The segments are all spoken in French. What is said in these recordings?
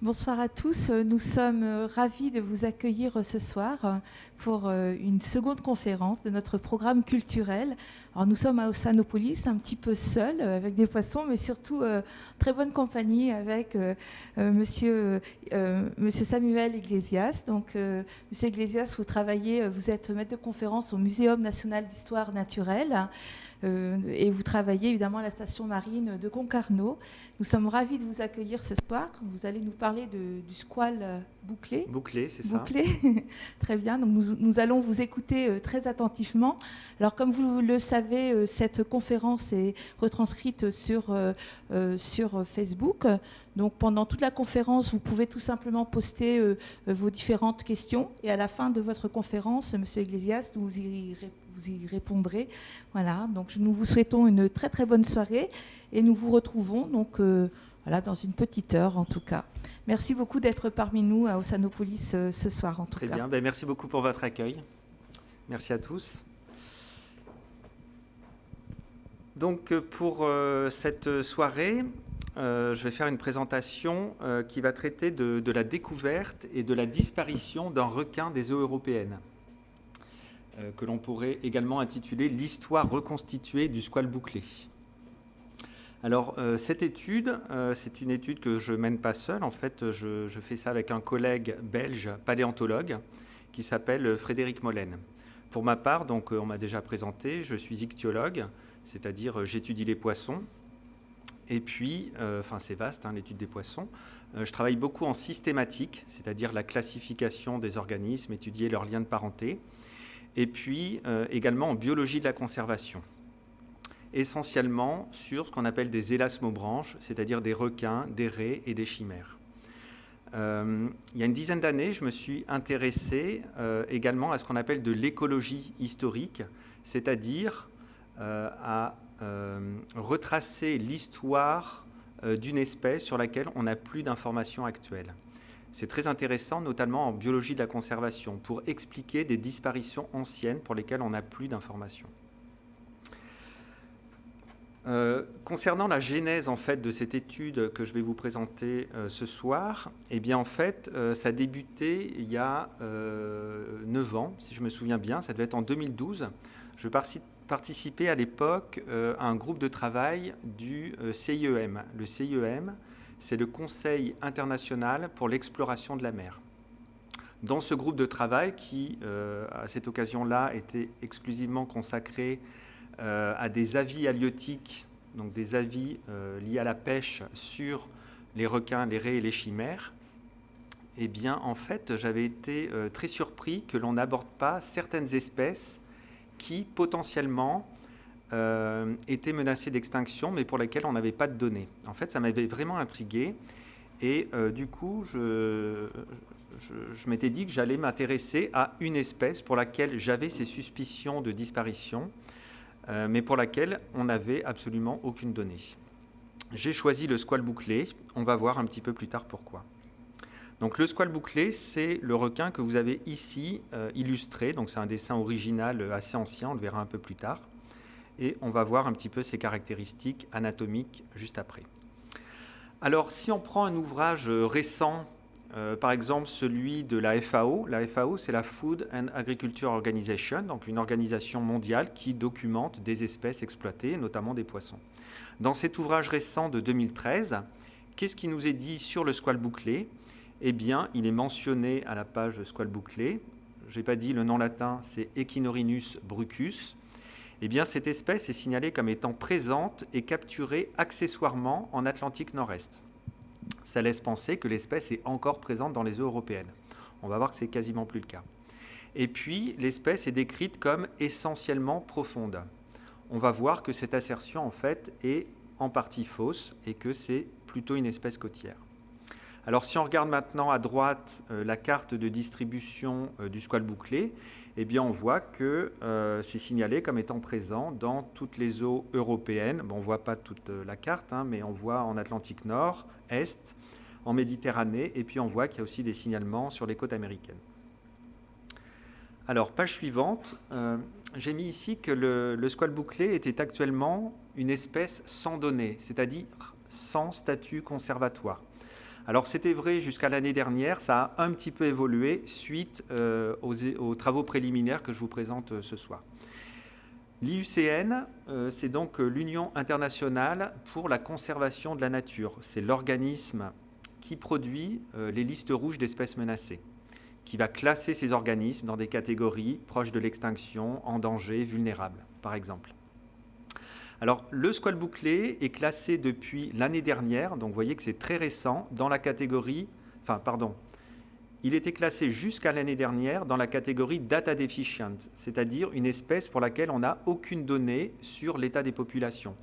Bonsoir à tous. Nous sommes ravis de vous accueillir ce soir pour une seconde conférence de notre programme culturel. Alors nous sommes à Ossanopolis, un petit peu seuls avec des poissons, mais surtout très bonne compagnie avec monsieur Samuel Iglesias. Donc monsieur Iglesias, vous travaillez, vous êtes maître de conférence au Muséum national d'histoire naturelle. et vous travaillez évidemment à la station marine de Concarneau. Nous sommes ravis de vous accueillir ce soir. Vous allez nous parler de, du squal bouclé. Bouclé, c'est ça. Bouclé, très bien. Donc nous, nous, allons vous écouter euh, très attentivement. Alors comme vous le savez, euh, cette conférence est retranscrite sur, euh, sur Facebook. Donc pendant toute la conférence, vous pouvez tout simplement poster vos différentes questions. Et à la fin de votre conférence, Monsieur Iglesias, vous y, vous y répondrez. Voilà, donc nous vous souhaitons une très très bonne soirée et nous vous retrouvons donc voilà, dans une petite heure en tout cas. Merci beaucoup d'être parmi nous à Ossanopolis ce soir en tout cas. Très bien, ben, merci beaucoup pour votre accueil. Merci à tous. Donc pour euh, cette soirée, euh, je vais faire une présentation euh, qui va traiter de, de, la découverte et de la disparition d'un requin des eaux européennes, euh, que l'on pourrait également intituler L'histoire reconstituée du squal bouclé. Alors euh, cette étude, euh, c'est une étude que je mène pas seul. En fait, je, fais ça avec un collègue belge paléontologue qui s'appelle Frédéric Molène. Pour ma part, donc on m'a déjà présenté, je suis ichtyologue, c'est-à-dire j'étudie les poissons. Et puis, euh, enfin c'est vaste hein, l'étude des poissons. je travaille beaucoup en systématique, c'est-à-dire la classification des organismes, étudier leurs liens de parenté. Et puis également en biologie de la conservation essentiellement sur ce qu'on appelle des élasmobranches, c'est-à-dire des requins, des raies et des chimères. Euh, il y a une dizaine d'années, je me suis intéressé euh, également à ce qu'on appelle de l'écologie historique, c'est-à-dire euh, à retracer l'histoire d'une espèce sur laquelle on n'a plus d'informations actuelles. C'est très intéressant, notamment en biologie de la conservation, pour expliquer des disparitions anciennes pour lesquelles on n'a plus d'informations. Euh, concernant la genèse en fait de cette étude que je vais vous présenter euh, ce soir, eh bien en fait euh, ça a débuté il y a 9 ans, si je me souviens bien, ça devait être en 2012. Je participais à l'époque à un groupe de travail du CIEM. Le CIEM, c'est le Conseil international pour l'exploration de la mer. Dans ce groupe de travail qui, à cette occasion-là, était exclusivement consacré à des avis halieutiques, donc des avis euh, liés à la pêche sur les requins, les raies et les chimères, eh bien, en fait, j'avais été euh, très surpris que l'on n'aborde pas certaines espèces qui, potentiellement, étaient menacées d'extinction, mais pour lesquelles on n'avait pas de données. En fait, ça m'avait vraiment intrigué. Et du coup, je, je, m'étais dit que j'allais m'intéresser à une espèce pour laquelle j'avais ces suspicions de disparition euh, mais pour laquelle on n'avait absolument aucune donnée. J'ai choisi le squal bouclé, on va voir un petit peu plus tard pourquoi. Donc le squal bouclé, c'est le requin que vous avez ici euh, illustré, donc c'est un dessin original euh, assez ancien, on le verra un peu plus tard, et on va voir un petit peu ses caractéristiques anatomiques juste après. Alors si on prend un ouvrage récent euh, par exemple celui de la FAO. La FAO, c'est la Food and Agriculture Organization, donc une organisation mondiale qui documente des espèces exploitées, notamment des poissons. Dans cet ouvrage récent de 2013, qu'est-ce qui nous est dit sur le squal bouclé? Eh bien, il est mentionné à la page squal bouclé. Je n'ai pas dit le nom latin, c'est Echinorinus brucus. Eh bien, cette espèce est signalée comme étant présente et capturée accessoirement en Atlantique Nord-Est ça laisse penser que l'espèce est encore présente dans les eaux européennes. On va voir que c'est quasiment plus le cas. Et puis, l'espèce est décrite comme essentiellement profonde. On va voir que cette assertion, en fait, est en partie fausse et que c'est plutôt une espèce côtière. Alors, si on regarde maintenant à droite euh, la carte de distribution euh, du squal bouclé, eh bien, on voit que euh, c'est signalé comme étant présent dans toutes les eaux européennes. On ne voit pas toute euh, la carte, hein, mais on voit en Atlantique Nord, Est, en Méditerranée, et puis on voit qu'il y a aussi des signalements sur les côtes américaines. Alors, page suivante, euh, j'ai mis ici que le, le bouclé était actuellement une espèce sans données, c'est-à-dire sans statut conservatoire. Alors c'était vrai jusqu'à l'année dernière, ça a un petit peu évolué suite euh, aux, travaux préliminaires que je vous présente euh, ce soir. L'IUCN, euh, c'est donc l'Union internationale pour la conservation de la nature. C'est l'organisme qui produit les listes rouges d'espèces menacées, qui va classer ces organismes dans des catégories proches de l'extinction, en danger, vulnérables, par exemple. Alors, le squal bouclé est classé depuis l'année dernière, donc vous voyez que c'est très récent, dans la catégorie, enfin, pardon, il était classé jusqu'à l'année dernière dans la catégorie data deficient, c'est-à-dire une espèce pour laquelle on n'a aucune donnée sur l'état des populations.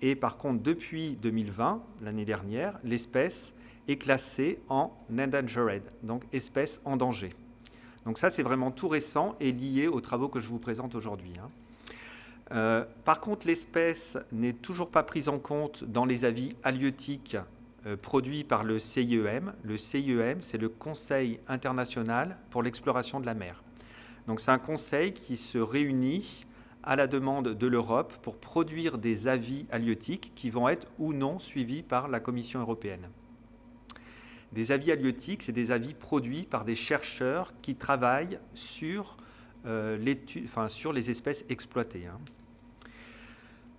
Et par contre, depuis 2020, l'année dernière, l'espèce est classée en endangered, donc espèce en danger. Donc ça, c'est vraiment tout récent et lié aux travaux que je vous présente aujourd'hui. Euh, par contre, l'espèce n'est toujours pas prise en compte dans les avis halieutiques euh, produits par le CIEM. Le CIEM, c'est le Conseil international pour l'exploration de la mer. Donc c'est un conseil qui se réunit à la demande de l'Europe pour produire des avis halieutiques qui vont être ou non suivis par la Commission européenne. Des avis halieutiques, c'est des avis produits par des chercheurs qui travaillent sur, euh, les espèces exploitées. Hein.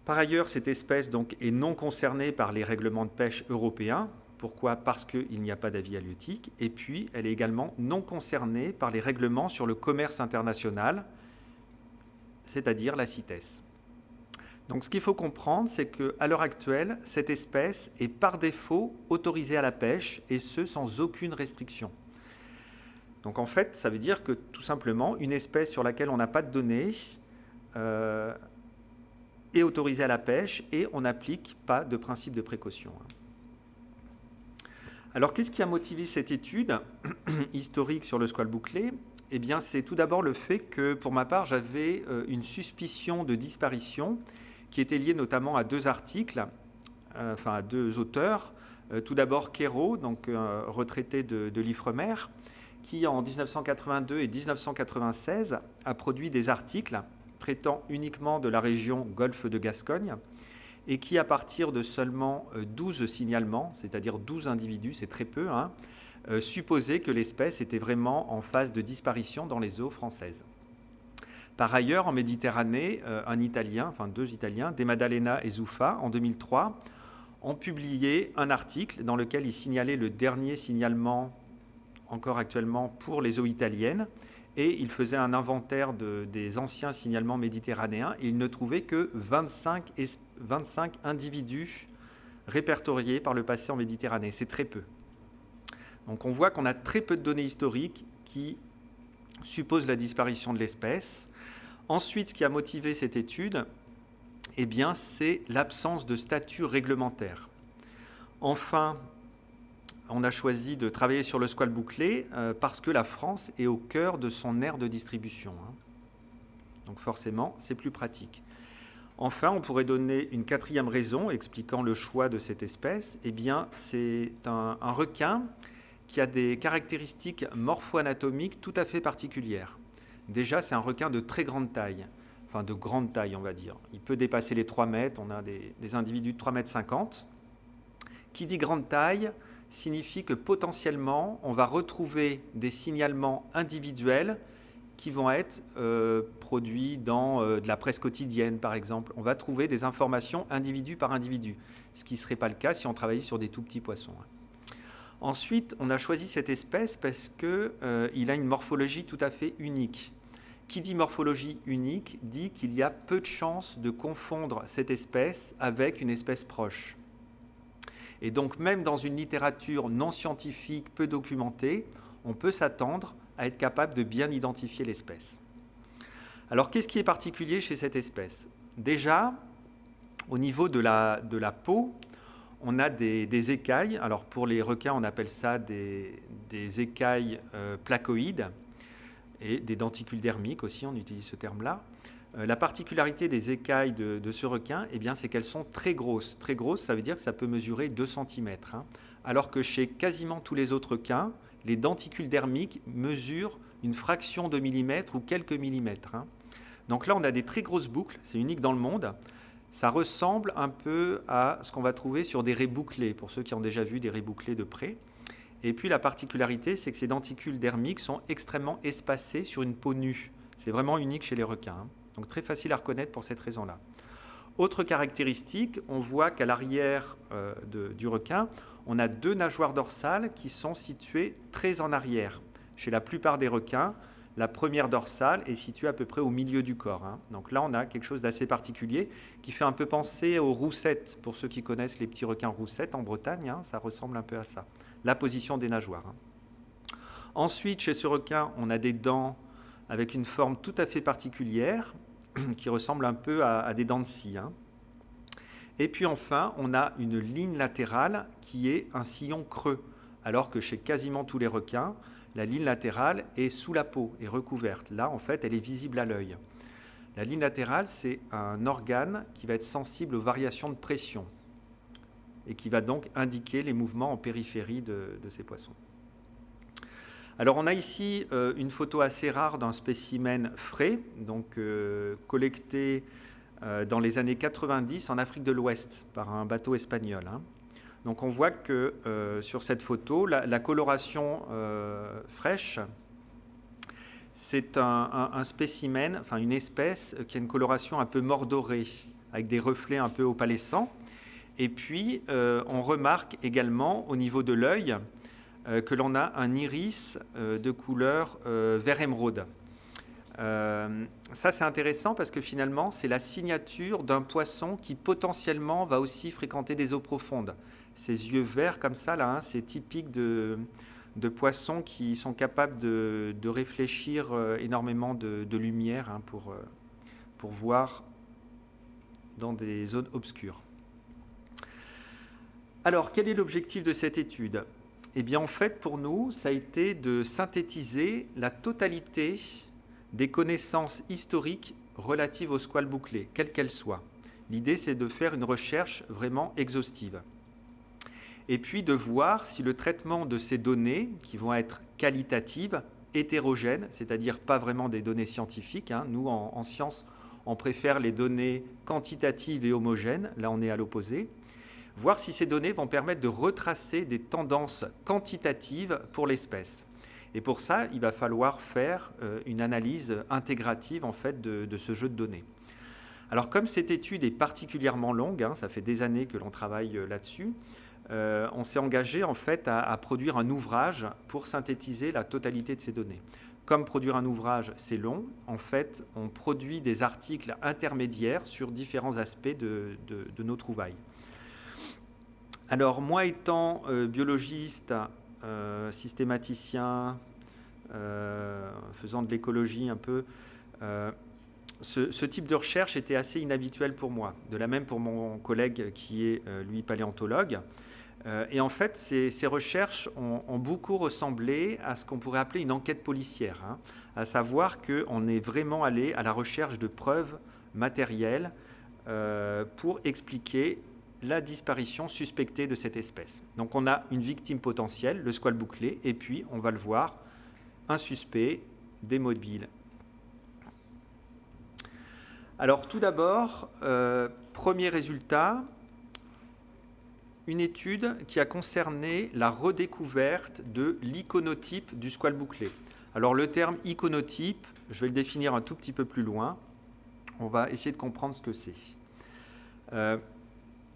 Par ailleurs, cette espèce donc, est non concernée par les règlements de pêche européens. Pourquoi? Parce qu'il n'y a pas d'avis halieutique. Et puis, elle est également non concernée par les règlements sur le commerce international, c'est-à-dire la CITES. Donc ce qu'il faut comprendre, c'est qu'à l'heure actuelle, cette espèce est par défaut autorisée à la pêche, et ce sans aucune restriction. Donc en fait, ça veut dire que tout simplement, une espèce sur laquelle on n'a pas de données euh, est autorisé à la pêche et on n'applique pas de principe de précaution. Alors, qu'est-ce qui a motivé cette étude historique sur le squal bouclé? Eh bien, c'est tout d'abord le fait que, pour ma part, j'avais euh, une suspicion de disparition qui était liée notamment à deux articles, euh, enfin à deux auteurs. Euh, tout d'abord, Quérault, donc retraité de, de l'Ifremer, qui en 1982 et 1996 a produit des articles traitant uniquement de la région Golfe de Gascogne et qui, à partir de seulement 12 euh, signalements, c'est-à-dire 12 individus, c'est très peu, hein, euh, supposait que l'espèce était vraiment en phase de disparition dans les eaux françaises. Par ailleurs, en Méditerranée, euh, un Italien, enfin deux Italiens, De Maddalena et Zuffa, en 2003, ont publié un article dans lequel ils signalaient le dernier signalement encore actuellement pour les eaux italiennes et il faisait un inventaire des anciens signalements méditerranéens il ne trouvait que 25, 25 individus répertoriés par le passé en Méditerranée. C'est très peu. Donc on voit qu'on a très peu de données historiques qui supposent la disparition de l'espèce. Ensuite, ce qui a motivé cette étude, eh c'est l'absence de statut réglementaire. Enfin, on a choisi de travailler sur le squal bouclé euh, parce que la France est au cœur de son aire de distribution. Hein. Donc forcément, c'est plus pratique. Enfin, on pourrait donner une quatrième raison expliquant le choix de cette espèce. Eh bien, c'est un, requin qui a des caractéristiques morpho-anatomiques tout à fait particulières. Déjà, c'est un requin de très grande taille, enfin de grande taille, on va dire. Il peut dépasser les 3 mètres, on a des, des individus de 3 mètres 50. Qui dit grande taille signifie que potentiellement, on va retrouver des signalements individuels qui vont être euh, produits dans euh, de la presse quotidienne, par exemple. On va trouver des informations individu par individu, ce qui ne serait pas le cas si on travaillait sur des tout petits poissons. Ensuite, on a choisi cette espèce parce qu'il euh, a une morphologie tout à fait unique. Qui dit morphologie unique dit qu'il y a peu de chances de confondre cette espèce avec une espèce proche. Et donc même dans une littérature non scientifique, peu documentée, on peut s'attendre à être capable de bien identifier l'espèce. Alors qu'est-ce qui est particulier chez cette espèce? Déjà, au niveau de la, de la peau, on a des, écailles. Alors pour les requins, on appelle ça des, écailles euh, placoïdes et des denticules dermiques aussi, on utilise ce terme-là. Euh, la particularité des écailles de, ce requin, eh c'est qu'elles sont très grosses. Très grosses, ça veut dire que ça peut mesurer 2 cm. Hein. alors que chez quasiment tous les autres requins, les denticules dermiques mesurent une fraction de millimètre ou quelques millimètres. Hein. Donc là, on a des très grosses boucles, c'est unique dans le monde. Ça ressemble un peu à ce qu'on va trouver sur des raies bouclées, pour ceux qui ont déjà vu des raies bouclées de près. Et puis la particularité, c'est que ces denticules dermiques sont extrêmement espacés sur une peau nue. C'est vraiment unique chez les requins. Hein. Donc très facile à reconnaître pour cette raison-là. Autre caractéristique, on voit qu'à l'arrière euh, du requin, on a deux nageoires dorsales qui sont situées très en arrière. Chez la plupart des requins, la première dorsale est située à peu près au milieu du corps. Hein. Donc là, on a quelque chose d'assez particulier qui fait un peu penser aux roussettes. Pour ceux qui connaissent les petits requins roussettes en Bretagne, hein, ça ressemble un peu à ça. La position des nageoires. Hein. Ensuite, chez ce requin, on a des dents avec une forme tout à fait particulière qui ressemble un peu à, des dents de scie. Et puis enfin, on a une ligne latérale qui est un sillon creux, alors que chez quasiment tous les requins, la ligne latérale est sous la peau, et recouverte. Là, en fait, elle est visible à l'œil. La ligne latérale, c'est un organe qui va être sensible aux variations de pression et qui va donc indiquer les mouvements en périphérie de, ces poissons. Alors on a ici euh, une photo assez rare d'un spécimen frais, donc euh, collecté euh, dans les années 90 en Afrique de l'Ouest par un bateau espagnol. Hein. Donc on voit que sur cette photo, la, coloration fraîche, c'est un, spécimen, enfin une espèce qui a une coloration un peu mordorée, avec des reflets un peu opalescents. Et puis on remarque également au niveau de l'œil que l'on a un iris de couleur vert émeraude. ça, c'est intéressant parce que finalement, c'est la signature d'un poisson qui potentiellement va aussi fréquenter des eaux profondes ces yeux verts comme ça, là, hein, c'est typique de, poissons qui sont capables de, réfléchir euh, énormément de, lumière hein, pour, euh, pour voir dans des zones obscures. Alors, quel est l'objectif de cette étude? Eh bien, en fait, pour nous, ça a été de synthétiser la totalité des connaissances historiques relatives au squal bouclé, quelles qu'elles soient. L'idée, c'est de faire une recherche vraiment exhaustive et puis de voir si le traitement de ces données, qui vont être qualitatives, hétérogènes, c'est-à-dire pas vraiment des données scientifiques, hein. nous en, science on préfère les données quantitatives et homogènes, là on est à l'opposé, voir si ces données vont permettre de retracer des tendances quantitatives pour l'espèce. Et pour ça, il va falloir faire euh, une analyse intégrative en fait de, ce jeu de données. Alors comme cette étude est particulièrement longue, hein, ça fait des années que l'on travaille euh, là-dessus, euh, on s'est engagé en fait à, produire un ouvrage pour synthétiser la totalité de ces données. Comme produire un ouvrage, c'est long, en fait, on produit des articles intermédiaires sur différents aspects de, nos trouvailles. Alors, moi étant euh, biologiste, euh, systématicien, faisant de l'écologie un peu, ce, type de recherche était assez inhabituel pour moi. De la même pour mon collègue qui est, lui, paléontologue. Euh, et en fait, ces, recherches ont, beaucoup ressemblé à ce qu'on pourrait appeler une enquête policière, hein. à savoir qu'on est vraiment allé à la recherche de preuves matérielles euh, pour expliquer la disparition suspectée de cette espèce. Donc on a une victime potentielle, le squal bouclé, et puis on va le voir, un suspect, des mobiles. Alors tout d'abord, euh, premier résultat, une étude qui a concerné la redécouverte de l'iconotype du squal bouclé. Alors le terme iconotype, je vais le définir un tout petit peu plus loin. On va essayer de comprendre ce que c'est. Euh,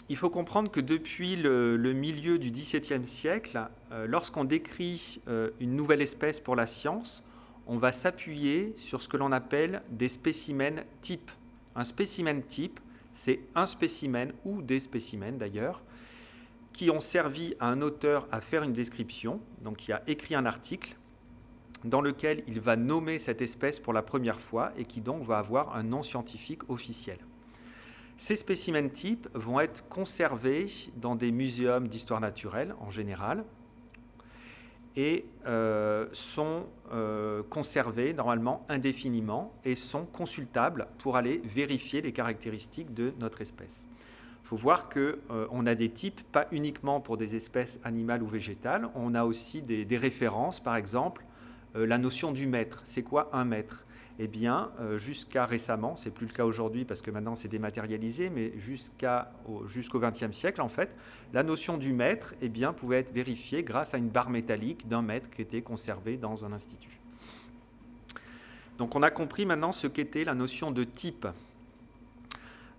il faut comprendre que depuis le, milieu du XVIIe siècle, euh, lorsqu'on décrit euh, une nouvelle espèce pour la science, on va s'appuyer sur ce que l'on appelle des spécimens types. Un spécimen type, c'est un spécimen ou des spécimens d'ailleurs, qui ont servi à un auteur à faire une description, donc qui a écrit un article dans lequel il va nommer cette espèce pour la première fois et qui donc va avoir un nom scientifique officiel. Ces spécimens types vont être conservés dans des muséums d'histoire naturelle en général et euh, sont euh, conservés normalement indéfiniment et sont consultables pour aller vérifier les caractéristiques de notre espèce. Il faut voir qu'on euh, a des types, pas uniquement pour des espèces animales ou végétales, on a aussi des, références, par exemple, la notion du mètre. C'est quoi un mètre? Eh bien, euh, jusqu'à récemment, c'est plus le cas aujourd'hui parce que maintenant c'est dématérialisé, mais jusqu'au XXe siècle, en fait, la notion du mètre eh bien, pouvait être vérifiée grâce à une barre métallique d'un mètre qui était conservée dans un institut. Donc on a compris maintenant ce qu'était la notion de type.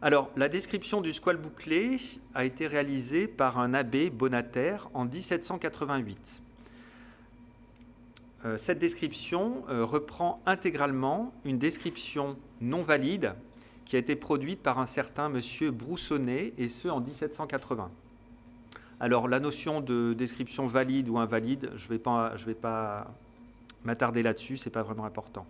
Alors, la description du squal bouclé a été réalisée par un abbé Bonataire en 1788. Euh, cette description euh, reprend intégralement une description non valide qui a été produite par un certain monsieur Broussonnet, et ce en 1780. Alors la notion de description valide ou invalide, je ne vais pas, m'attarder là-dessus, ce n'est pas vraiment important.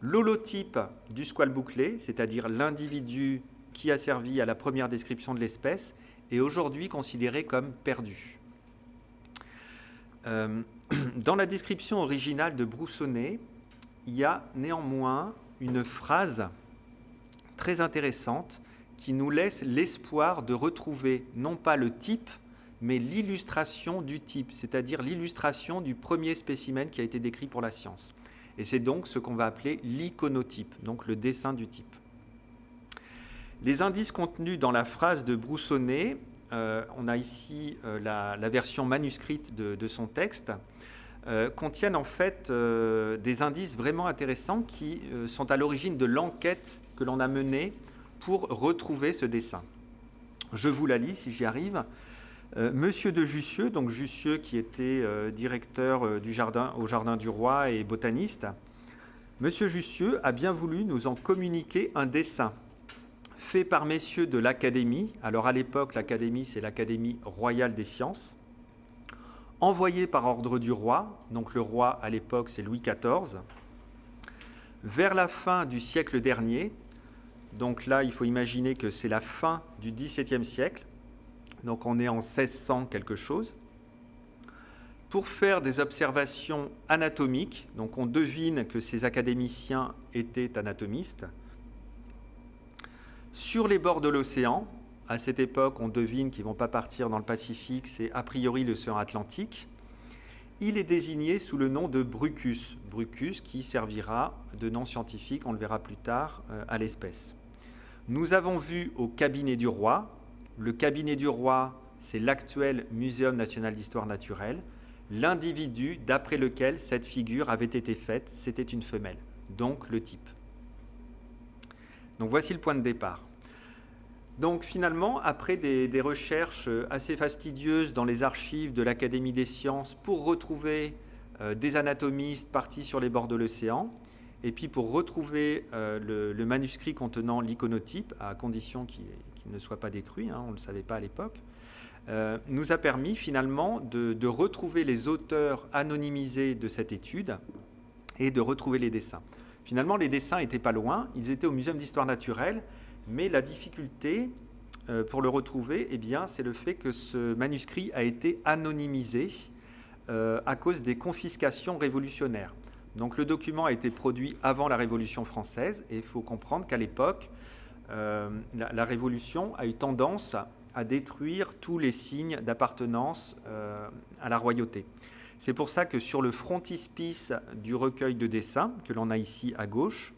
L'holotype du squal bouclé, c'est-à-dire l'individu qui a servi à la première description de l'espèce, est aujourd'hui considéré comme perdu. Euh, dans la description originale de Broussonnet, il y a néanmoins une phrase très intéressante qui nous laisse l'espoir de retrouver non pas le type, mais l'illustration du type, c'est-à-dire l'illustration du premier spécimen qui a été décrit pour la science. Et c'est donc ce qu'on va appeler l'iconotype, donc le dessin du type. Les indices contenus dans la phrase de Broussonnet, euh, on a ici euh, la, version manuscrite de son texte, euh, contiennent en fait euh, des indices vraiment intéressants qui euh, sont à l'origine de l'enquête que l'on a menée pour retrouver ce dessin. Je vous la lis si j'y arrive. Monsieur de Jussieu, donc Jussieu qui était directeur du jardin, au Jardin du Roi et botaniste, Monsieur Jussieu a bien voulu nous en communiquer un dessin fait par messieurs de l'Académie. Alors à l'époque, l'Académie, c'est l'Académie royale des sciences envoyé par ordre du roi, donc le roi à l'époque c'est Louis XIV, vers la fin du siècle dernier, donc là il faut imaginer que c'est la fin du XVIIe siècle, donc on est en 1600 quelque chose, pour faire des observations anatomiques, donc on devine que ces académiciens étaient anatomistes, sur les bords de l'océan, à cette époque, on devine qu'ils ne vont pas partir dans le Pacifique, c'est a priori l'océan Atlantique. Il est désigné sous le nom de Brucus, Brucus qui servira de nom scientifique, on le verra plus tard, euh, à l'espèce. Nous avons vu au cabinet du roi, le cabinet du roi, c'est l'actuel Muséum national d'histoire naturelle, l'individu d'après lequel cette figure avait été faite, c'était une femelle, donc le type. Donc voici le point de départ. Donc finalement, après des, recherches assez fastidieuses dans les archives de l'Académie des sciences pour retrouver euh, des anatomistes partis sur les bords de l'océan, et puis pour retrouver euh, le, manuscrit contenant l'iconotype, à condition qu'il ne soit pas détruit, hein, on ne le savait pas à l'époque, euh, nous a permis finalement de, de, retrouver les auteurs anonymisés de cette étude et de retrouver les dessins. Finalement, les dessins n'étaient pas loin, ils étaient au Muséum d'histoire naturelle, mais la difficulté euh, pour le retrouver, eh c'est le fait que ce manuscrit a été anonymisé euh, à cause des confiscations révolutionnaires. Donc le document a été produit avant la Révolution française et il faut comprendre qu'à l'époque, euh, la, Révolution a eu tendance à détruire tous les signes d'appartenance à la royauté. C'est pour ça que sur le frontispice du recueil de dessins, que l'on a ici à gauche,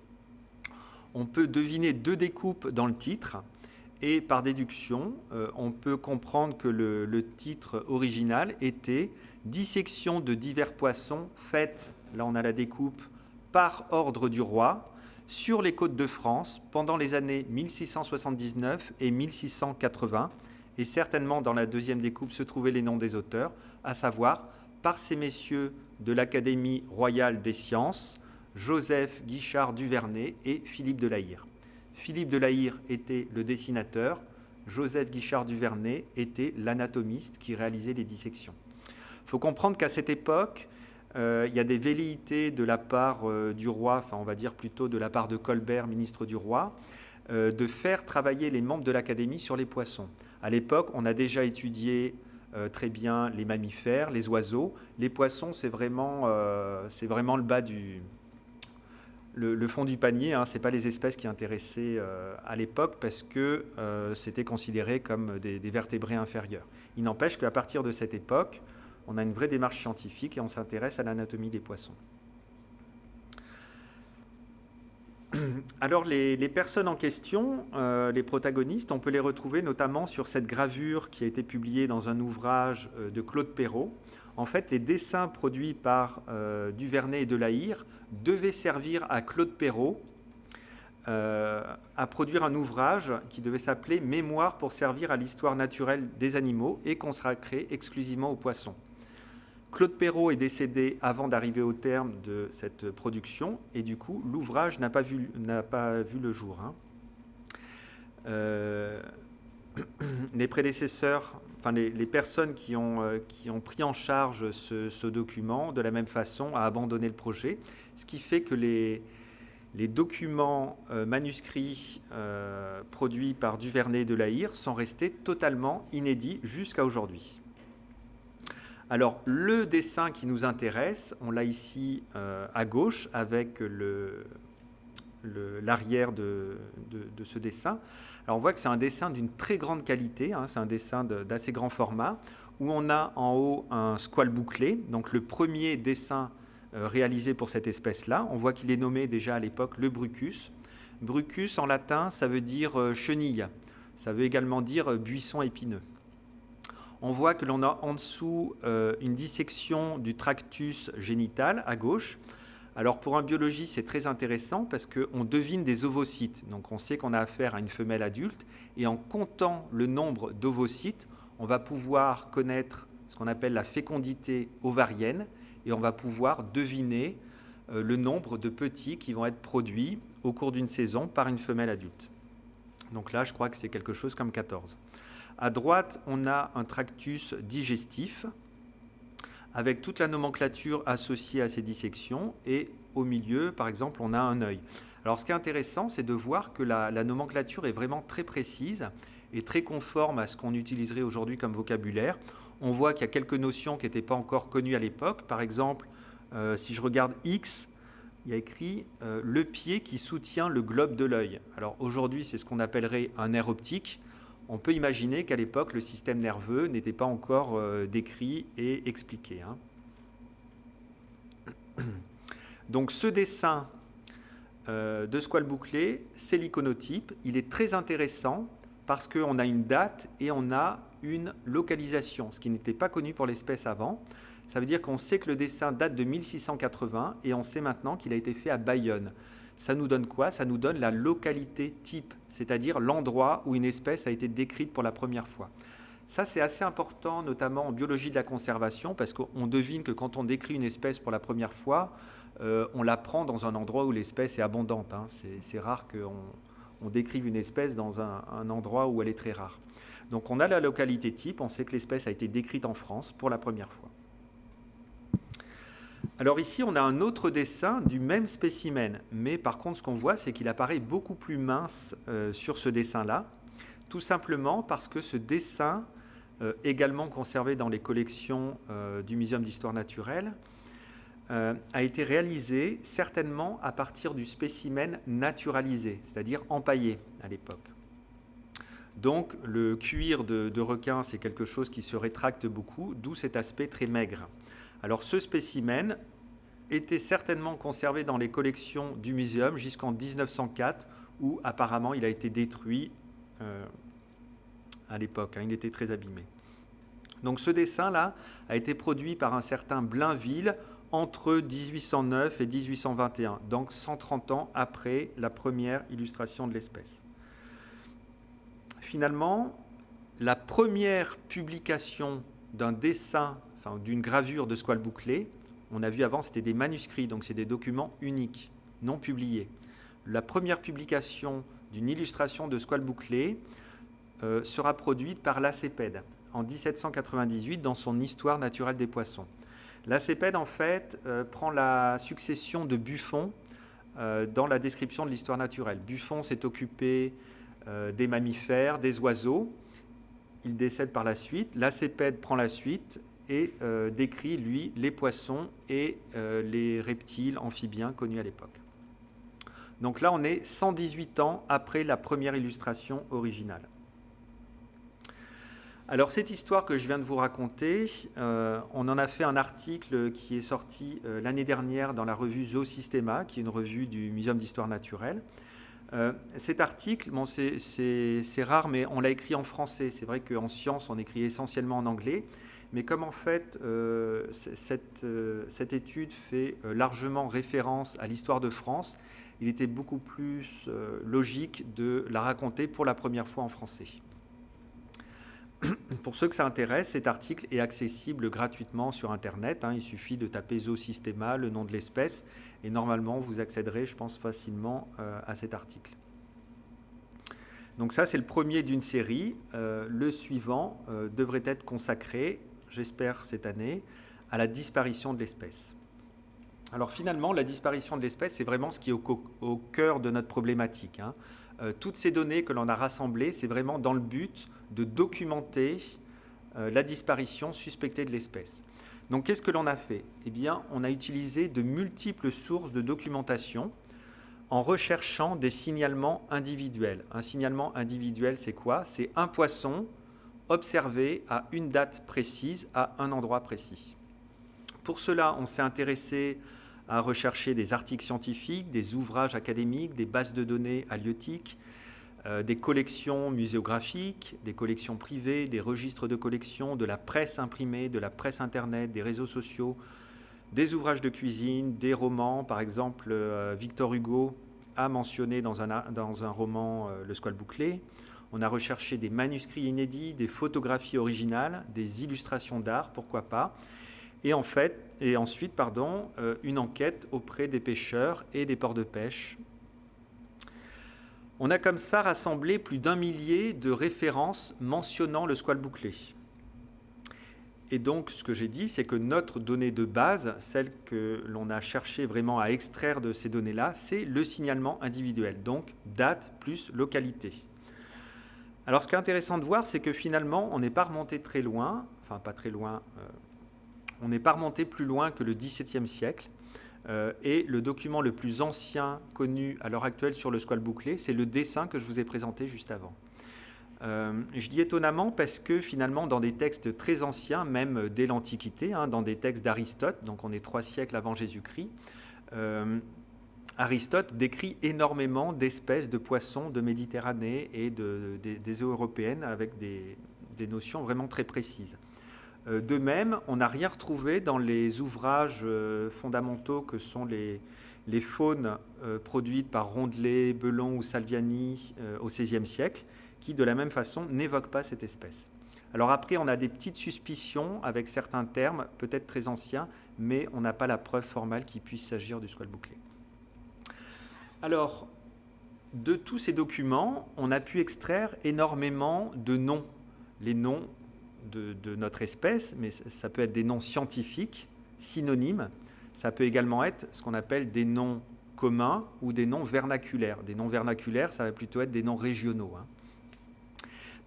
on peut deviner deux découpes dans le titre et par déduction, euh, on peut comprendre que le, titre original était Dissection de divers poissons faites, là on a la découpe, par ordre du roi sur les côtes de France pendant les années 1679 et 1680. Et certainement dans la deuxième découpe se trouvaient les noms des auteurs, à savoir par ces messieurs de l'Académie royale des sciences, Joseph Guichard Duvernay et Philippe Delaïre. Philippe Delaïre était le dessinateur, Joseph Guichard Duvernay était l'anatomiste qui réalisait les dissections. Il faut comprendre qu'à cette époque, euh, il y a des velléités de la part euh, du roi, enfin on va dire plutôt de la part de Colbert, ministre du roi, euh, de faire travailler les membres de l'Académie sur les poissons. À l'époque, on a déjà étudié très bien les mammifères, les oiseaux. Les poissons, c'est vraiment, vraiment le bas du, le, fond du panier, hein, ce n'est pas les espèces qui intéressaient euh, à l'époque parce que euh, c'était considéré comme des, vertébrés inférieurs. Il n'empêche qu'à partir de cette époque, on a une vraie démarche scientifique et on s'intéresse à l'anatomie des poissons. Alors les, personnes en question, euh, les protagonistes, on peut les retrouver notamment sur cette gravure qui a été publiée dans un ouvrage de Claude Perrault. En fait, les dessins produits par euh, Duvernay et Delahire devaient servir à Claude Perrault à produire un ouvrage qui devait s'appeler Mémoire pour servir à l'histoire naturelle des animaux et consacré exclusivement aux poissons. Claude Perrault est décédé avant d'arriver au terme de cette production et du coup l'ouvrage n'a pas, vu, pas vu le jour. Hein. Euh, les prédécesseurs, enfin les, personnes qui ont, euh, qui ont, pris en charge ce, document de la même façon a abandonné le projet, ce qui fait que les, documents euh, manuscrits produits par Duvernay de Lahire sont restés totalement inédits jusqu'à aujourd'hui. Alors, le dessin qui nous intéresse, on l'a ici euh, à gauche avec l'arrière de, ce dessin. Alors, on voit que c'est un dessin d'une très grande qualité, hein, c'est un dessin d'assez grand format, où on a en haut un squale bouclé, donc le premier dessin euh, réalisé pour cette espèce-là. On voit qu'il est nommé déjà à l'époque le brucus. Brucus, en latin, ça veut dire euh, chenille. Ça veut également dire buisson épineux on voit que l'on a en dessous euh, une dissection du tractus génital à gauche. Alors pour un biologiste, c'est très intéressant parce qu'on devine des ovocytes. Donc on sait qu'on a affaire à une femelle adulte et en comptant le nombre d'ovocytes, on va pouvoir connaître ce qu'on appelle la fécondité ovarienne et on va pouvoir deviner euh, le nombre de petits qui vont être produits au cours d'une saison par une femelle adulte. Donc là, je crois que c'est quelque chose comme 14. À droite, on a un tractus digestif avec toute la nomenclature associée à ces dissections et au milieu, par exemple, on a un œil. Alors ce qui est intéressant, c'est de voir que la, nomenclature est vraiment très précise et très conforme à ce qu'on utiliserait aujourd'hui comme vocabulaire. On voit qu'il y a quelques notions qui n'étaient pas encore connues à l'époque. Par exemple, euh, si je regarde X, il y a écrit euh, le pied qui soutient le globe de l'œil. Alors aujourd'hui, c'est ce qu'on appellerait un nerf optique on peut imaginer qu'à l'époque, le système nerveux n'était pas encore euh, décrit et expliqué. Hein. Donc ce dessin euh, de squale bouclé, c'est l'iconotype. Il est très intéressant parce qu'on a une date et on a une localisation, ce qui n'était pas connu pour l'espèce avant. Ça veut dire qu'on sait que le dessin date de 1680 et on sait maintenant qu'il a été fait à Bayonne ça nous donne quoi? Ça nous donne la localité type, c'est-à-dire l'endroit où une espèce a été décrite pour la première fois. Ça, c'est assez important, notamment en biologie de la conservation, parce qu'on devine que quand on décrit une espèce pour la première fois, euh, on la prend dans un endroit où l'espèce est abondante. Hein. C'est rare qu'on on décrive une espèce dans un, un endroit où elle est très rare. Donc on a la localité type, on sait que l'espèce a été décrite en France pour la première fois. Alors ici, on a un autre dessin du même spécimen, mais par contre, ce qu'on voit, c'est qu'il apparaît beaucoup plus mince euh, sur ce dessin-là, tout simplement parce que ce dessin, euh, également conservé dans les collections euh, du Muséum d'histoire naturelle, a été réalisé certainement à partir du spécimen naturalisé, c'est-à-dire empaillé à l'époque. Donc le cuir de, de requin, c'est quelque chose qui se rétracte beaucoup, d'où cet aspect très maigre. Alors ce spécimen était certainement conservé dans les collections du muséum jusqu'en 1904, où apparemment il a été détruit euh, à l'époque. Hein, il était très abîmé. Donc ce dessin-là a été produit par un certain Blainville entre 1809 et 1821, donc 130 ans après la première illustration de l'espèce. Finalement, la première publication d'un dessin d'une gravure de squale bouclé. On a vu avant, c'était des manuscrits, donc c'est des documents uniques, non publiés. La première publication d'une illustration de squale bouclé euh, sera produite par l'Acépède en 1798 dans son Histoire naturelle des poissons. L'Acépède, en fait, euh, prend la succession de Buffon euh, dans la description de l'histoire naturelle. Buffon s'est occupé des mammifères, des oiseaux. Il décède par la suite. L'Acépède prend la suite et euh, décrit, lui, les poissons et euh, les reptiles amphibiens connus à l'époque. Donc là, on est 118 ans après la première illustration originale. Alors cette histoire que je viens de vous raconter, euh, on en a fait un article qui est sorti l'année dernière dans la revue Zoosystema, qui est une revue du Muséum d'histoire naturelle. cet article, bon, c'est rare, mais on l'a écrit en français. C'est vrai qu'en sciences, on écrit essentiellement en anglais. Mais comme en fait, cette, cette, étude fait largement référence à l'histoire de France, il était beaucoup plus logique de la raconter pour la première fois en français. Pour ceux que ça intéresse, cet article est accessible gratuitement sur Internet. Hein. Il suffit de taper Zoosystema, le nom de l'espèce, et normalement, vous accéderez, je pense, facilement euh, à cet article. Donc ça, c'est le premier d'une série. Euh, le suivant euh, devrait être consacré, j'espère cette année, à la disparition de l'espèce. Alors finalement, la disparition de l'espèce, c'est vraiment ce qui est au, cœur de notre problématique. Hein. toutes ces données que l'on a rassemblées, c'est vraiment dans le but de documenter euh, la disparition suspectée de l'espèce. Donc qu'est-ce que l'on a fait? Eh bien, on a utilisé de multiples sources de documentation en recherchant des signalements individuels. Un signalement individuel, c'est quoi? C'est un poisson observé à une date précise, à un endroit précis. Pour cela, on s'est intéressé à rechercher des articles scientifiques, des ouvrages académiques, des bases de données halieutiques, euh, des collections muséographiques, des collections privées, des registres de collections, de la presse imprimée, de la presse Internet, des réseaux sociaux, des ouvrages de cuisine, des romans. Par exemple, euh, Victor Hugo a mentionné dans un, dans un roman euh, Le Squal bouclé. On a recherché des manuscrits inédits, des photographies originales, des illustrations d'art, pourquoi pas. Et, en fait, et ensuite, pardon, une enquête auprès des pêcheurs et des ports de pêche on a comme ça rassemblé plus d'un millier de références mentionnant le squal bouclé. Et donc, ce que j'ai dit, c'est que notre donnée de base, celle que l'on a cherché vraiment à extraire de ces données-là, c'est le signalement individuel, donc date plus localité. Alors, ce qui est intéressant de voir, c'est que finalement, on n'est pas remonté très loin, enfin pas très loin, euh, on n'est pas remonté plus loin que le XVIIe siècle, euh, et le document le plus ancien connu à l'heure actuelle sur le squal bouclé, c'est le dessin que je vous ai présenté juste avant. Euh, je dis étonnamment parce que finalement, dans des textes très anciens, même dès l'Antiquité, hein, dans des textes d'Aristote, donc on est trois siècles avant Jésus-Christ, Aristote décrit énormément d'espèces de poissons de Méditerranée et des eaux européennes avec des notions vraiment très précises. Euh, de même, on n'a rien retrouvé dans les ouvrages euh, fondamentaux que sont les, faunes euh, produites par Rondelet, Belon ou Salviani au XVIe siècle, qui de la même façon n'évoquent pas cette espèce. Alors après, on a des petites suspicions avec certains termes, peut-être très anciens, mais on n'a pas la preuve formelle qu'il puisse s'agir du squal bouclé. Alors, de tous ces documents, on a pu extraire énormément de noms. Les noms de, notre espèce, mais ça peut être des noms scientifiques, synonymes. Ça peut également être ce qu'on appelle des noms communs ou des noms vernaculaires. Des noms vernaculaires, ça va plutôt être des noms régionaux. Hein.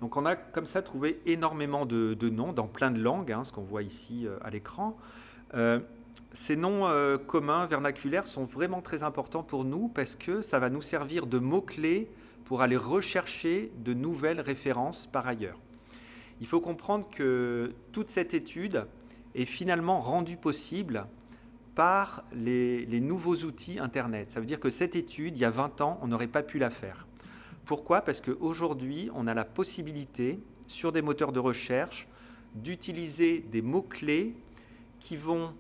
Donc on a comme ça trouvé énormément de, noms dans plein de langues, hein, ce qu'on voit ici euh, à l'écran. Euh, ces noms euh, communs, vernaculaires, sont vraiment très importants pour nous parce que ça va nous servir de mots-clés pour aller rechercher de nouvelles références par ailleurs. Il faut comprendre que toute cette étude est finalement rendue possible par les, nouveaux outils Internet. Ça veut dire que cette étude, il y a 20 ans, on n'aurait pas pu la faire. Pourquoi? Parce qu'aujourd'hui, on a la possibilité, sur des moteurs de recherche, d'utiliser des mots-clés qui vont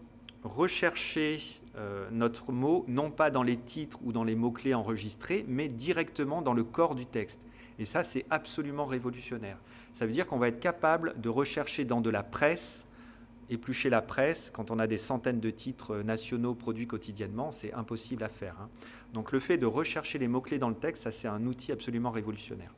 rechercher euh, notre mot, non pas dans les titres ou dans les mots-clés enregistrés, mais directement dans le corps du texte. Et ça, c'est absolument révolutionnaire. Ça veut dire qu'on va être capable de rechercher dans de la presse, éplucher la presse, quand on a des centaines de titres nationaux produits quotidiennement, c'est impossible à faire. Hein. Donc le fait de rechercher les mots-clés dans le texte, ça c'est un outil absolument révolutionnaire.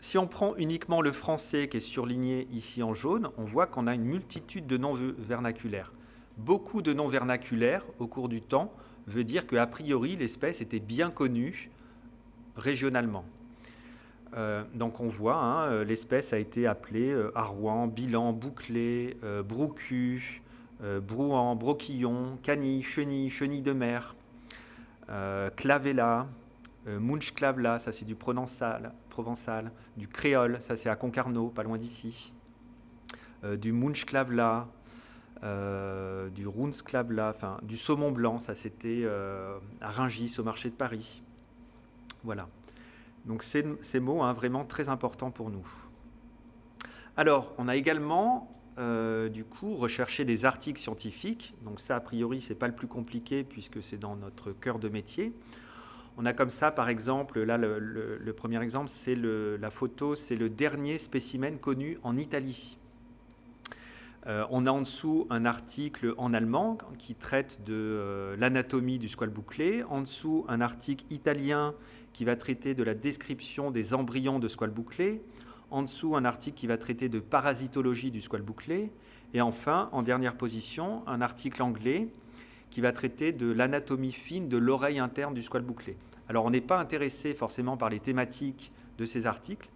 Si on prend uniquement le français qui est surligné ici en jaune, on voit qu'on a une multitude de noms vernaculaires. Beaucoup de noms vernaculaires au cours du temps veut dire qu'a priori l'espèce était bien connue régionalement. Euh, donc on voit, hein, euh, l'espèce a été appelée euh, Arouan, Bilan, Bouclé, Broucu, Brouan, Broquillon, Canille, Chenille, Chenille de mer, Clavella, Munchclavla, ça c'est du provençal, du créole, ça c'est à Concarneau, pas loin d'ici, du Munchclavla, du Runsklavla, enfin du saumon blanc, ça c'était à Ringis au marché de Paris. Voilà. Donc ces, ces mots, hein, vraiment très importants pour nous. Alors, on a également, euh, du coup, recherché des articles scientifiques. Donc ça, a priori, c'est pas le plus compliqué puisque c'est dans notre cœur de métier. On a comme ça, par exemple, là, le, premier exemple, c'est la photo, c'est le dernier spécimen connu en Italie. Euh, on a en dessous un article en allemand qui traite de euh, l'anatomie du squale bouclé. En dessous, un article italien qui va traiter de la description des embryons de squale bouclé. En dessous, un article qui va traiter de parasitologie du squale bouclé. Et enfin, en dernière position, un article anglais qui va traiter de l'anatomie fine de l'oreille interne du squale bouclé. Alors, on n'est pas intéressé forcément par les thématiques de ces articles.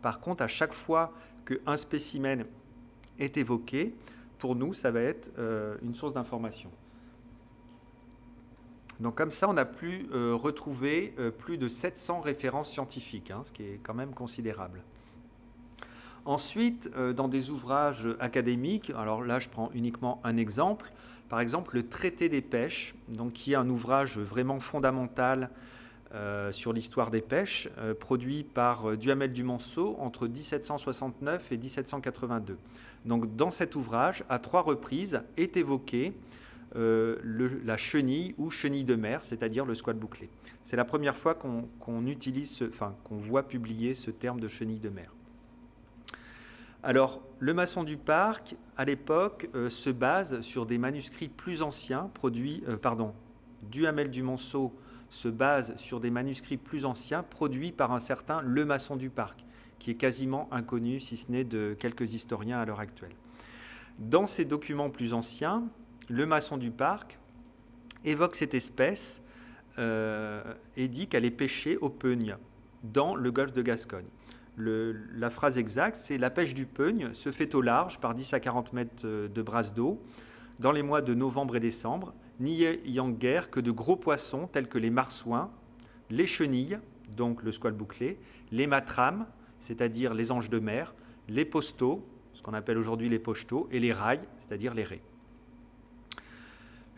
Par contre, à chaque fois qu'un spécimen est évoqué, pour nous, ça va être euh, une source d'information. Donc comme ça, on a pu euh, retrouver euh, plus de 700 références scientifiques, hein, ce qui est quand même considérable. Ensuite, dans des ouvrages académiques, alors là je prends uniquement un exemple, par exemple le Traité des pêches, donc qui est un ouvrage vraiment fondamental sur l'histoire des pêches, produit par Duhamel du Monceau entre 1769 et 1782. Donc dans cet ouvrage, à trois reprises, est évoqué euh, la chenille ou chenille de mer, c'est-à-dire le squat bouclé. C'est la première fois qu'on utilise, qu'on voit publier ce terme de chenille de mer. Alors, le maçon du parc, à l'époque, euh, se base sur des manuscrits plus anciens, produits, euh, pardon, Duhamel du Monceau se base sur des manuscrits plus anciens produits par un certain Le Maçon du Parc qui est quasiment inconnu, si ce n'est de quelques historiens à l'heure actuelle. Dans ces documents plus anciens, le maçon du parc évoque cette espèce euh, et dit qu'elle est pêchée au peigne dans le golfe de Gascogne. La phrase exacte, c'est la pêche du peigne se fait au large par 10 à 40 mètres euh, de brasse d'eau dans les mois de novembre et décembre, n'y ayant guère que de gros poissons tels que les marsouins, les chenilles, donc le squale bouclé, les matrames, c'est-à-dire les anges de mer, les postaux, ce qu'on appelle aujourd'hui les pochetos, et les rails, c'est-à-dire les raies.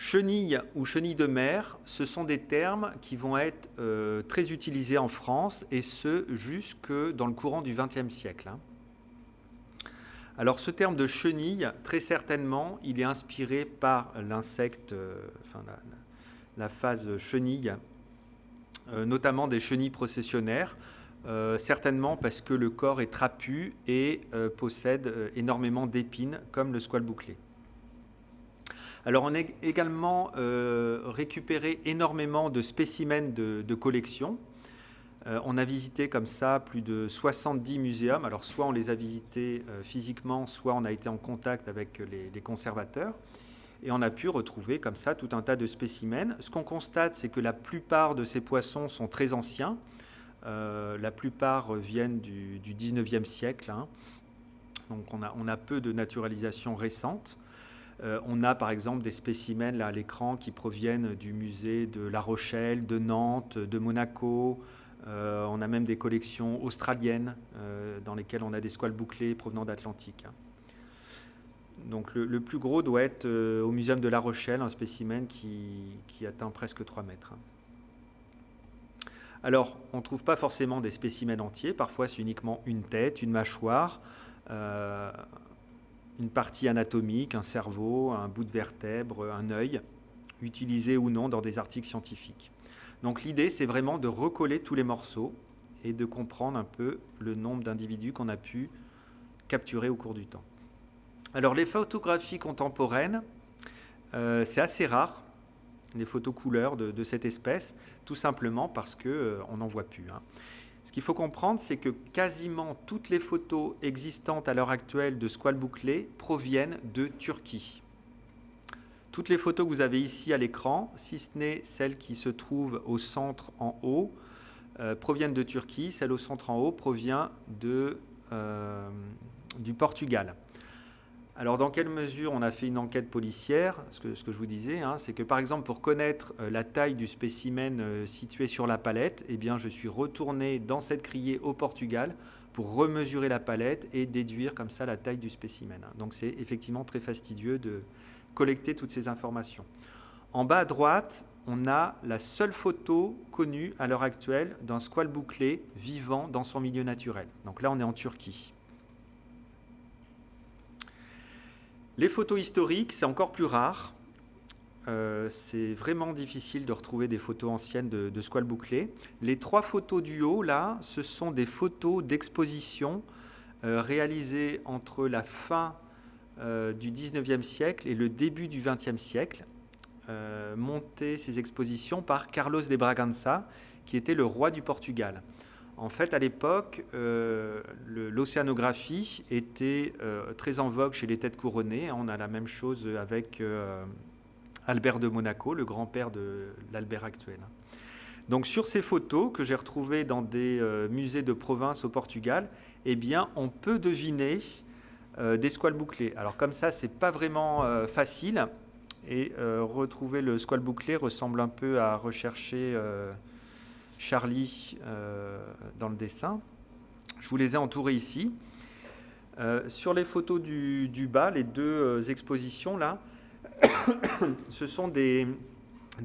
Chenille ou chenille de mer, ce sont des termes qui vont être euh, très utilisés en France, et ce jusque dans le courant du XXe siècle. Hein. Alors ce terme de chenille, très certainement, il est inspiré par l'insecte, euh, enfin la, phase chenille, euh, notamment des chenilles processionnaires, certainement parce que le corps est trapu et possède énormément d'épines, comme le squale bouclé. Alors on a également récupéré énormément de spécimens de, collection. on a visité comme ça plus de 70 muséums. Alors soit on les a visités physiquement, soit on a été en contact avec les, conservateurs. Et on a pu retrouver comme ça tout un tas de spécimens. Ce qu'on constate, c'est que la plupart de ces poissons sont très anciens. Euh, la plupart viennent du, 19e siècle. Hein. Donc on a, peu de naturalisation récente. Euh, on a par exemple des spécimens à l'écran qui proviennent du musée de La Rochelle, de Nantes, de Monaco. Euh, on a même des collections australiennes dans lesquelles on a des squales bouclés provenant d'Atlantique. Donc le, plus gros doit être au Muséum de La Rochelle, un spécimen qui, atteint presque 3 mètres. Alors, on ne trouve pas forcément des spécimens entiers, parfois c'est uniquement une tête, une mâchoire, euh, une partie anatomique, un cerveau, un bout de vertèbre, un œil, utilisé ou non dans des articles scientifiques. Donc l'idée, c'est vraiment de recoller tous les morceaux et de comprendre un peu le nombre d'individus qu'on a pu capturer au cours du temps. Alors les photographies contemporaines, euh, c'est assez rare les photos couleurs de, cette espèce, tout simplement parce qu'on euh, n'en voit plus. Hein. Ce qu'il faut comprendre, c'est que quasiment toutes les photos existantes à l'heure actuelle de squales bouclés proviennent de Turquie. Toutes les photos que vous avez ici à l'écran, si ce n'est celles qui se trouvent au centre en haut, euh, proviennent de Turquie. Celle au centre en haut provient euh, du Portugal. Alors, dans quelle mesure on a fait une enquête policière Ce que, je vous disais, hein, c'est que par exemple, pour connaître euh, la taille du spécimen euh, situé sur la palette, eh je suis retourné dans cette criée au Portugal pour remesurer la palette et déduire comme ça la taille du spécimen. Donc, c'est effectivement très fastidieux de collecter toutes ces informations. En bas à droite, on a la seule photo connue à l'heure actuelle d'un squale bouclé vivant dans son milieu naturel. Donc là, on est en Turquie. Les photos historiques, c'est encore plus rare. Euh, c'est vraiment difficile de retrouver des photos anciennes de, de squale bouclé. Les trois photos du haut, là, ce sont des photos d'exposition euh, réalisées entre la fin euh, du 19e siècle et le début du 20e siècle, montées ces expositions par Carlos de Bragança, qui était le roi du Portugal. En fait, à l'époque, l'océanographie était très en vogue chez les têtes couronnées. On a la même chose avec Albert de Monaco, le grand-père de l'Albert actuel. Donc sur ces photos que j'ai retrouvées dans des euh, musées de province au Portugal, eh bien on peut deviner euh, des squales bouclés. Alors comme ça, c'est pas vraiment euh, facile. Et retrouver le squale bouclé ressemble un peu à rechercher Charlie dans le dessin. Je vous les ai entourés ici. sur les photos du, bas, les deux expositions là, ce sont des,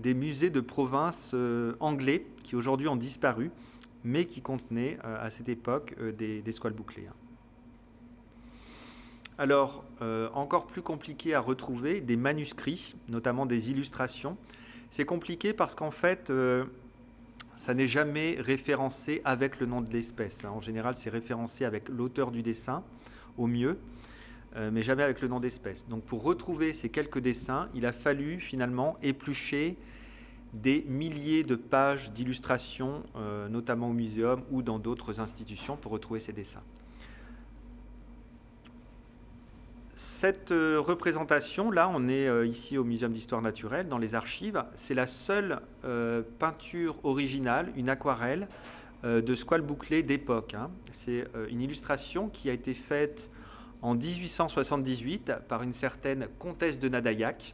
musées de province euh, anglais qui aujourd'hui ont disparu, mais qui contenaient euh, à cette époque euh, des, squales bouclées. Hein. Alors, encore plus compliqué à retrouver, des manuscrits, notamment des illustrations. C'est compliqué parce qu'en fait, ça n'est jamais référencé avec le nom de l'espèce. Hein. En général, c'est référencé avec l'auteur du dessin, au mieux. Euh, mais jamais avec le nom d'espèce. Donc pour retrouver ces quelques dessins, il a fallu finalement éplucher des milliers de pages d'illustrations, euh, notamment au muséum ou dans d'autres institutions, pour retrouver ces dessins. Cette euh, représentation, là, on est ici au Muséum d'histoire naturelle, dans les archives. C'est la seule peinture originale, une aquarelle, de squale bouclé d'époque. Hein. C'est une illustration qui a été faite en 1878 par une certaine comtesse de Nadaillac.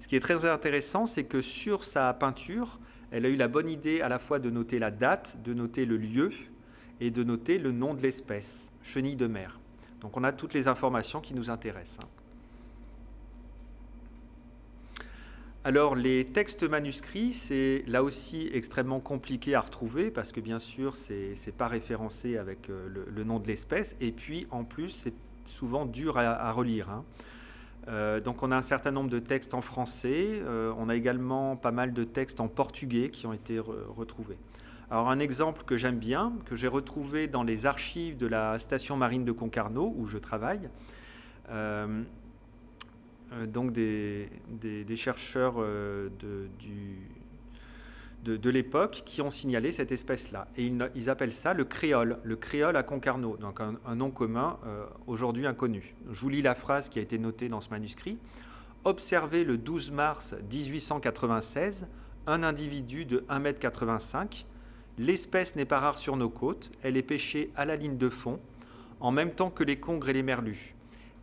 Ce qui est très intéressant, c'est que sur sa peinture, elle a eu la bonne idée à la fois de noter la date, de noter le lieu et de noter le nom de l'espèce, chenille de mer. Donc on a toutes les informations qui nous intéressent. Hein. Alors les textes manuscrits, c'est là aussi extrêmement compliqué à retrouver parce que bien sûr, ce n'est pas référencé avec euh, le, nom de l'espèce et puis en plus, c'est souvent dur à, relire. Hein. Euh, donc on a un certain nombre de textes en français, euh, on a également pas mal de textes en portugais qui ont été retrouvés. Alors un exemple que j'aime bien, que j'ai retrouvé dans les archives de la station marine de Concarneau où je travaille, euh, donc des, chercheurs euh, de, de, l'époque qui ont signalé cette espèce-là. Et ils, appellent ça le créole, le créole à Concarneau, donc un, nom commun euh, aujourd'hui inconnu. Je vous lis la phrase qui a été notée dans ce manuscrit. Observé le 12 mars 1896 un individu de 1,85 m. L'espèce n'est pas rare sur nos côtes, elle est pêchée à la ligne de fond, en même temps que les congres et les merlus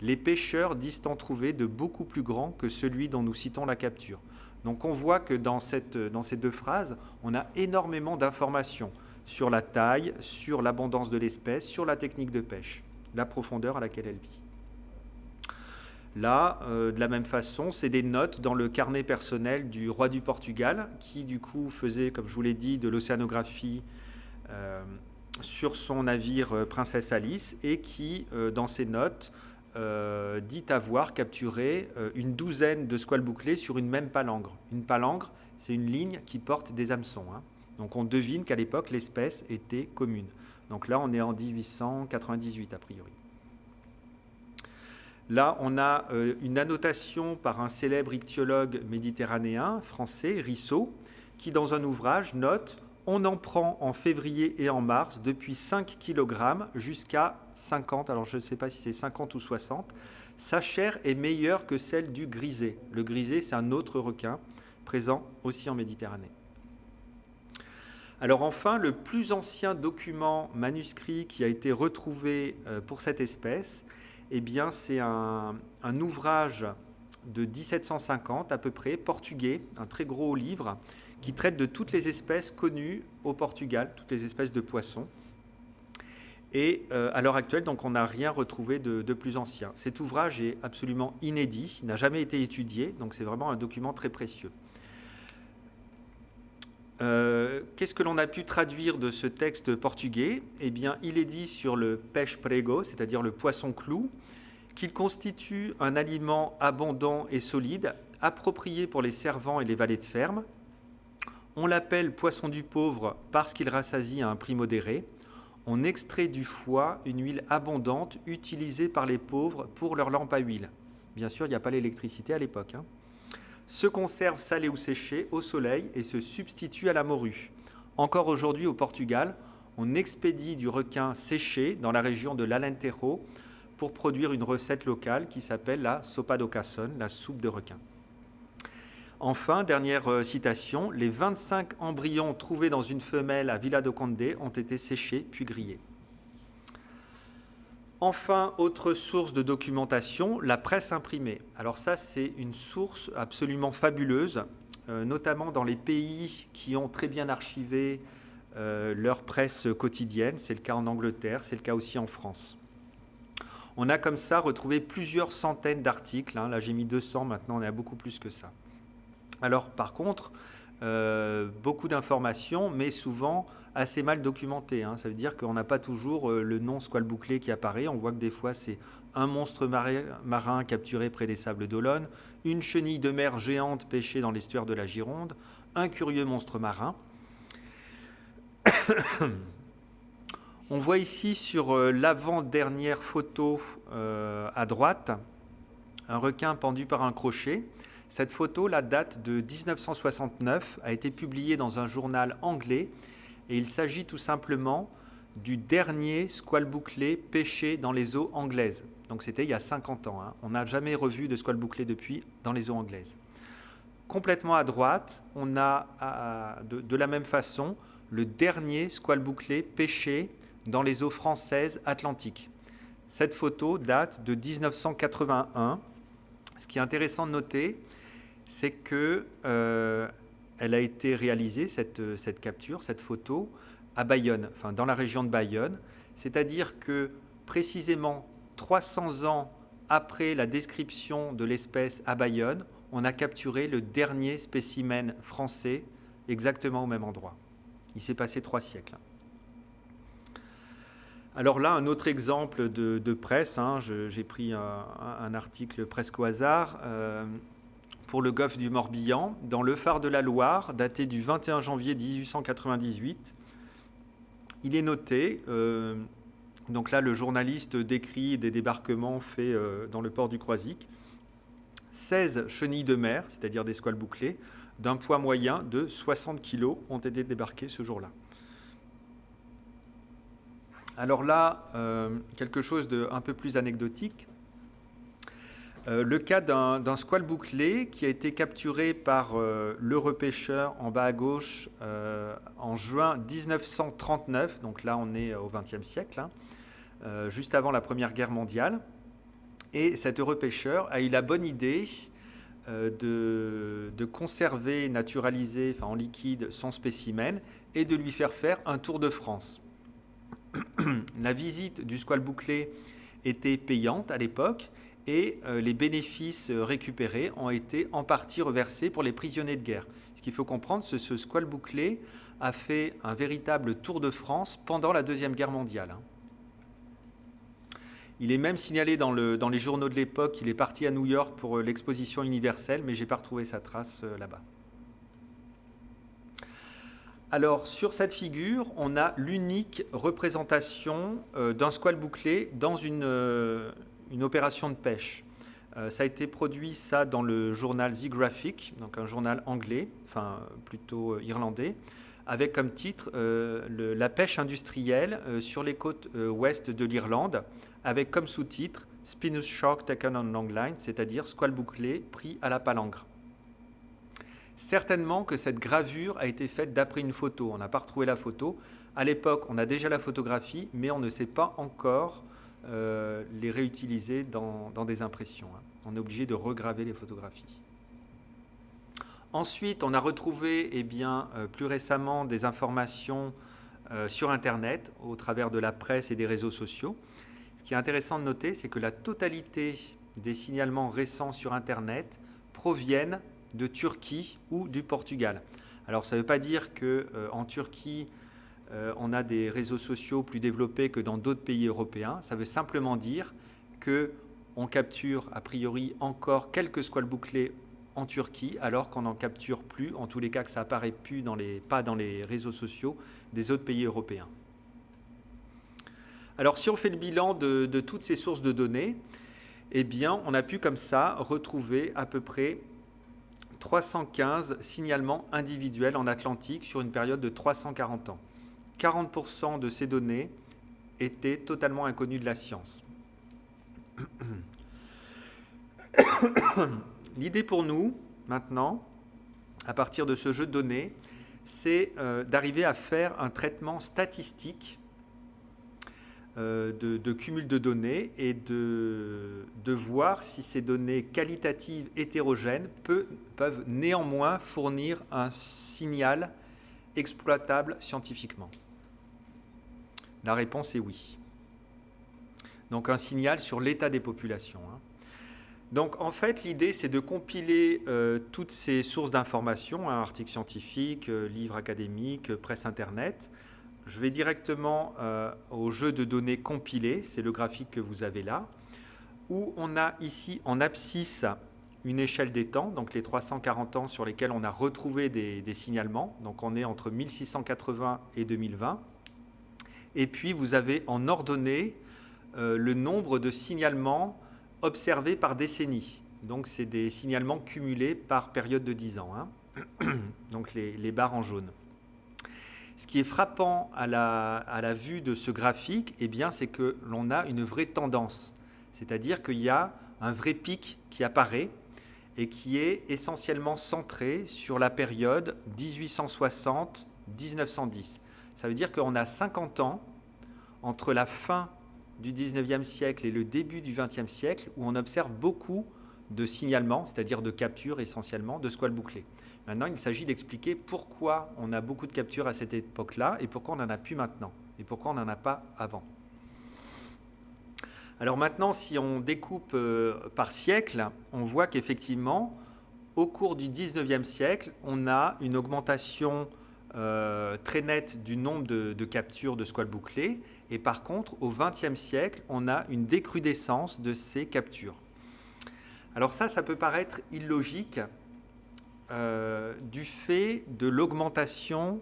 les pêcheurs disent en trouver de beaucoup plus grands que celui dont nous citons la capture. Donc on voit que dans, dans ces deux phrases, on a énormément d'informations sur la taille, sur l'abondance de l'espèce, sur la technique de pêche, la profondeur à laquelle elle vit. Là, euh, de la même façon, c'est des notes dans le carnet personnel du roi du Portugal, qui du coup faisait, comme je vous l'ai dit, de l'océanographie euh, sur son navire euh, Princesse Alice, et qui, dans ses notes, dit avoir capturé une douzaine de squales bouclés sur une même palangre. Une palangre, c'est une ligne qui porte des hameçons. Hein. Donc on devine qu'à l'époque, l'espèce était commune. Donc là, on est en 1898 a priori. Là, on a euh, une annotation par un célèbre ichtyologue méditerranéen français, Rissot, qui dans un ouvrage note on en prend en février et en mars depuis 5 kg jusqu'à 50, alors je ne sais pas si c'est 50 ou 60. Sa chair est meilleure que celle du grisé. Le grisé, c'est un autre requin présent aussi en Méditerranée. Alors enfin, le plus ancien document manuscrit qui a été retrouvé euh, pour cette espèce, eh bien, c'est un, ouvrage de 1750 à peu près, portugais, un très gros livre, qui traite de toutes les espèces connues au Portugal, toutes les espèces de poissons. Et à l'heure actuelle, donc, on n'a rien retrouvé de, de, plus ancien. Cet ouvrage est absolument inédit, n'a jamais été étudié, donc c'est vraiment un document très précieux. Euh, qu'est-ce que l'on a pu traduire de ce texte portugais? Eh bien, il est dit sur le pêche prego, c'est-à-dire le poisson clou, qu'il constitue un aliment abondant et solide, approprié pour les servants et les valets de ferme. On l'appelle poisson du pauvre parce qu'il rassasie à un prix modéré. On extrait du foie une huile abondante utilisée par les pauvres pour leur lampe à huile. Bien sûr, il n'y a pas l'électricité à l'époque. Hein se conserve salé ou séché au soleil et se substitue à la morue. Encore aujourd'hui au Portugal, on expédie du requin séché dans la région de l'Alentejo pour produire une recette locale qui s'appelle la sopa do la soupe de requin. Enfin, dernière euh, citation, les 25 embryons trouvés dans une femelle à Villa do Conde ont été séchés puis grillés. Enfin, autre source de documentation, la presse imprimée. Alors ça, c'est une source absolument fabuleuse, euh, notamment dans les pays qui ont très bien archivé euh, leur presse quotidienne. C'est le cas en Angleterre, c'est le cas aussi en France. On a comme ça retrouvé plusieurs centaines d'articles. Hein. Là, j'ai mis 200, maintenant on est à beaucoup plus que ça. Alors, par contre, euh, beaucoup d'informations, mais souvent assez mal documentées. Hein. Ça veut dire qu'on n'a pas toujours euh, le nom squale bouclé qui apparaît. On voit que des fois, c'est un monstre marin capturé près des sables d'Olonne, une chenille de mer géante pêchée dans l'estuaire de la Gironde, un curieux monstre marin. On voit ici sur euh, l'avant-dernière photo à droite un requin pendu par un crochet. Cette photo, la date de 1969, a été publiée dans un journal anglais et il s'agit tout simplement du dernier squale bouclé pêché dans les eaux anglaises. Donc c'était il y a 50 ans. Hein. On n'a jamais revu de squale bouclé depuis dans les eaux anglaises. Complètement à droite, on a de, la même façon le dernier squale bouclé pêché dans les eaux françaises atlantiques. Cette photo date de 1981. Ce qui est intéressant de noter, c'est que euh, elle a été réalisée, cette, cette, capture, cette photo, à Bayonne, enfin dans la région de Bayonne. C'est-à-dire que précisément 300 ans après la description de l'espèce à Bayonne, on a capturé le dernier spécimen français exactement au même endroit. Il s'est passé trois siècles. Alors là, un autre exemple de, presse, hein, j'ai pris un, article presque au hasard. Euh, pour le golfe du Morbihan, dans le phare de la Loire, daté du 21 janvier 1898. Il est noté, euh, donc là le journaliste décrit des débarquements faits euh, dans le port du Croisic, 16 chenilles de mer, c'est-à-dire des squales bouclées, d'un poids moyen de 60 kg ont été débarquées ce jour-là. Alors là, euh, quelque chose d'un peu plus anecdotique. Euh, le cas d'un squale bouclé qui a été capturé par euh, en bas à gauche euh, en juin 1939, donc là on est au XXe siècle, hein, juste avant la Première Guerre mondiale. Et cet repêcheur a eu la bonne idée de, conserver, naturaliser en liquide son spécimen et de lui faire faire un tour de France. la visite du squale bouclé était payante à l'époque et euh, les bénéfices euh, récupérés ont été en partie reversés pour les prisonniers de guerre. Ce qu'il faut comprendre, c'est que ce squale bouclé a fait un véritable tour de France pendant la Deuxième Guerre mondiale. Hein. Il est même signalé dans, les journaux de l'époque qu'il est parti à New York pour euh, l'exposition universelle, mais je n'ai pas retrouvé sa trace là-bas. Alors, sur cette figure, on a l'unique représentation d'un squale bouclé dans une, une opération de pêche. Euh, ça a été produit ça dans le journal The Graphic, donc un journal anglais, enfin plutôt euh, irlandais, avec comme titre euh, La pêche industrielle sur les côtes ouest de l'Irlande, avec comme sous-titre Spinous Shark Taken on Long Line, c'est-à-dire squale bouclé pris à la palangre. Certainement que cette gravure a été faite d'après une photo. On n'a pas retrouvé la photo. À l'époque, on a déjà la photographie, mais on ne sait pas encore euh, les réutiliser dans, des impressions. Hein. On est obligé de regraver les photographies. Ensuite, on a retrouvé eh bien, euh, plus récemment des informations euh, sur Internet au travers de la presse et des réseaux sociaux. Ce qui est intéressant de noter, c'est que la totalité des signalements récents sur Internet proviennent de Turquie ou du Portugal. Alors ça ne veut pas dire qu'en euh, Turquie, euh, on a des réseaux sociaux plus développés que dans d'autres pays européens. Ça veut simplement dire qu'on capture a priori encore quelques squales bouclés en Turquie, alors qu'on n'en capture plus, en tous les cas que ça apparaît plus dans les, pas dans les réseaux sociaux des autres pays européens. Alors si on fait le bilan de, toutes ces sources de données, eh on a pu comme ça retrouver à peu près 315 signalements individuels en Atlantique sur une période de 340 ans. 40% de ces données étaient totalement inconnues de la science. L'idée pour nous, maintenant, à partir de ce jeu de données, c'est euh, d'arriver à faire un traitement statistique euh, de, cumul de données et de, voir si ces données qualitatives hétérogènes peuvent néanmoins fournir un signal exploitable scientifiquement. La réponse est oui. Donc un signal sur l'état des populations. Hein. Donc en fait, l'idée, c'est de compiler euh, toutes ces sources d'informations, hein, articles scientifiques, euh, livres académiques, euh, presse Internet. Je vais directement au jeu de données compilées, c'est le graphique que vous avez là, où on a ici en abscisse une échelle des temps, donc les 340 ans sur lesquels on a retrouvé des, des signalements. Donc on est entre 1680 et 2020. Et puis vous avez en ordonnée le nombre de signalements observés par décennie. Donc, c'est des signalements cumulés par période de 10 ans. Hein. Donc, les, barres en jaune. Ce qui est frappant à la, à la vue de ce graphique, eh c'est que l'on a une vraie tendance. C'est-à-dire qu'il y a un vrai pic qui apparaît et qui est essentiellement centré sur la période 1860-1910. Ça veut dire qu'on a 50 ans entre la fin du 19e siècle et le début du 20e siècle où on observe beaucoup de signalements, c'est-à-dire de captures essentiellement, de squales bouclés. Maintenant, il s'agit d'expliquer pourquoi on a beaucoup de captures à cette époque-là et pourquoi on n'en a plus maintenant et pourquoi on n'en a pas avant. Alors maintenant, si on découpe euh, par siècle, on voit qu'effectivement, au cours du 19e siècle, on a une augmentation euh, très nette du nombre de, captures de squales bouclés et par contre, au XXe siècle, on a une décrudescence de ces captures. Alors ça, ça peut paraître illogique euh, du fait de l'augmentation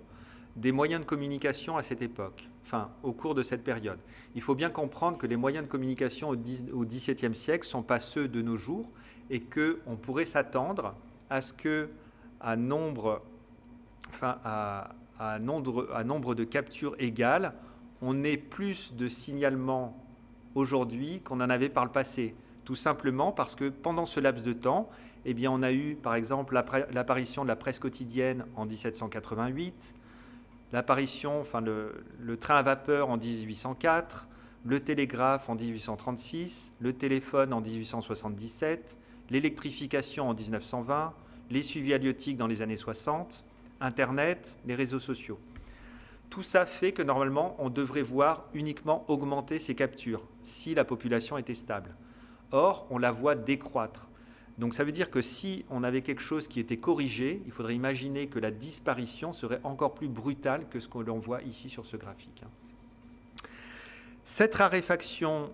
des moyens de communication à cette époque, enfin au cours de cette période. Il faut bien comprendre que les moyens de communication au XVIIe siècle ne sont pas ceux de nos jours et qu'on pourrait s'attendre à ce que à nombre, à, à, nombre, de captures égales, on ait plus de signalements aujourd'hui qu'on en avait par le passé. Tout simplement parce que pendant ce laps de temps, eh bien, on a eu par exemple l'apparition de la presse quotidienne en 1788, l'apparition, enfin le, train à vapeur en 1804, le télégraphe en 1836, le téléphone en 1877, l'électrification en 1920, les suivis halieutiques dans les années 60, Internet, les réseaux sociaux. Tout ça fait que normalement, on devrait voir uniquement augmenter ces captures si la population était stable. Or, on la voit décroître. Donc ça veut dire que si on avait quelque chose qui était corrigé, il faudrait imaginer que la disparition serait encore plus brutale que ce que l'on voit ici sur ce graphique. Cette raréfaction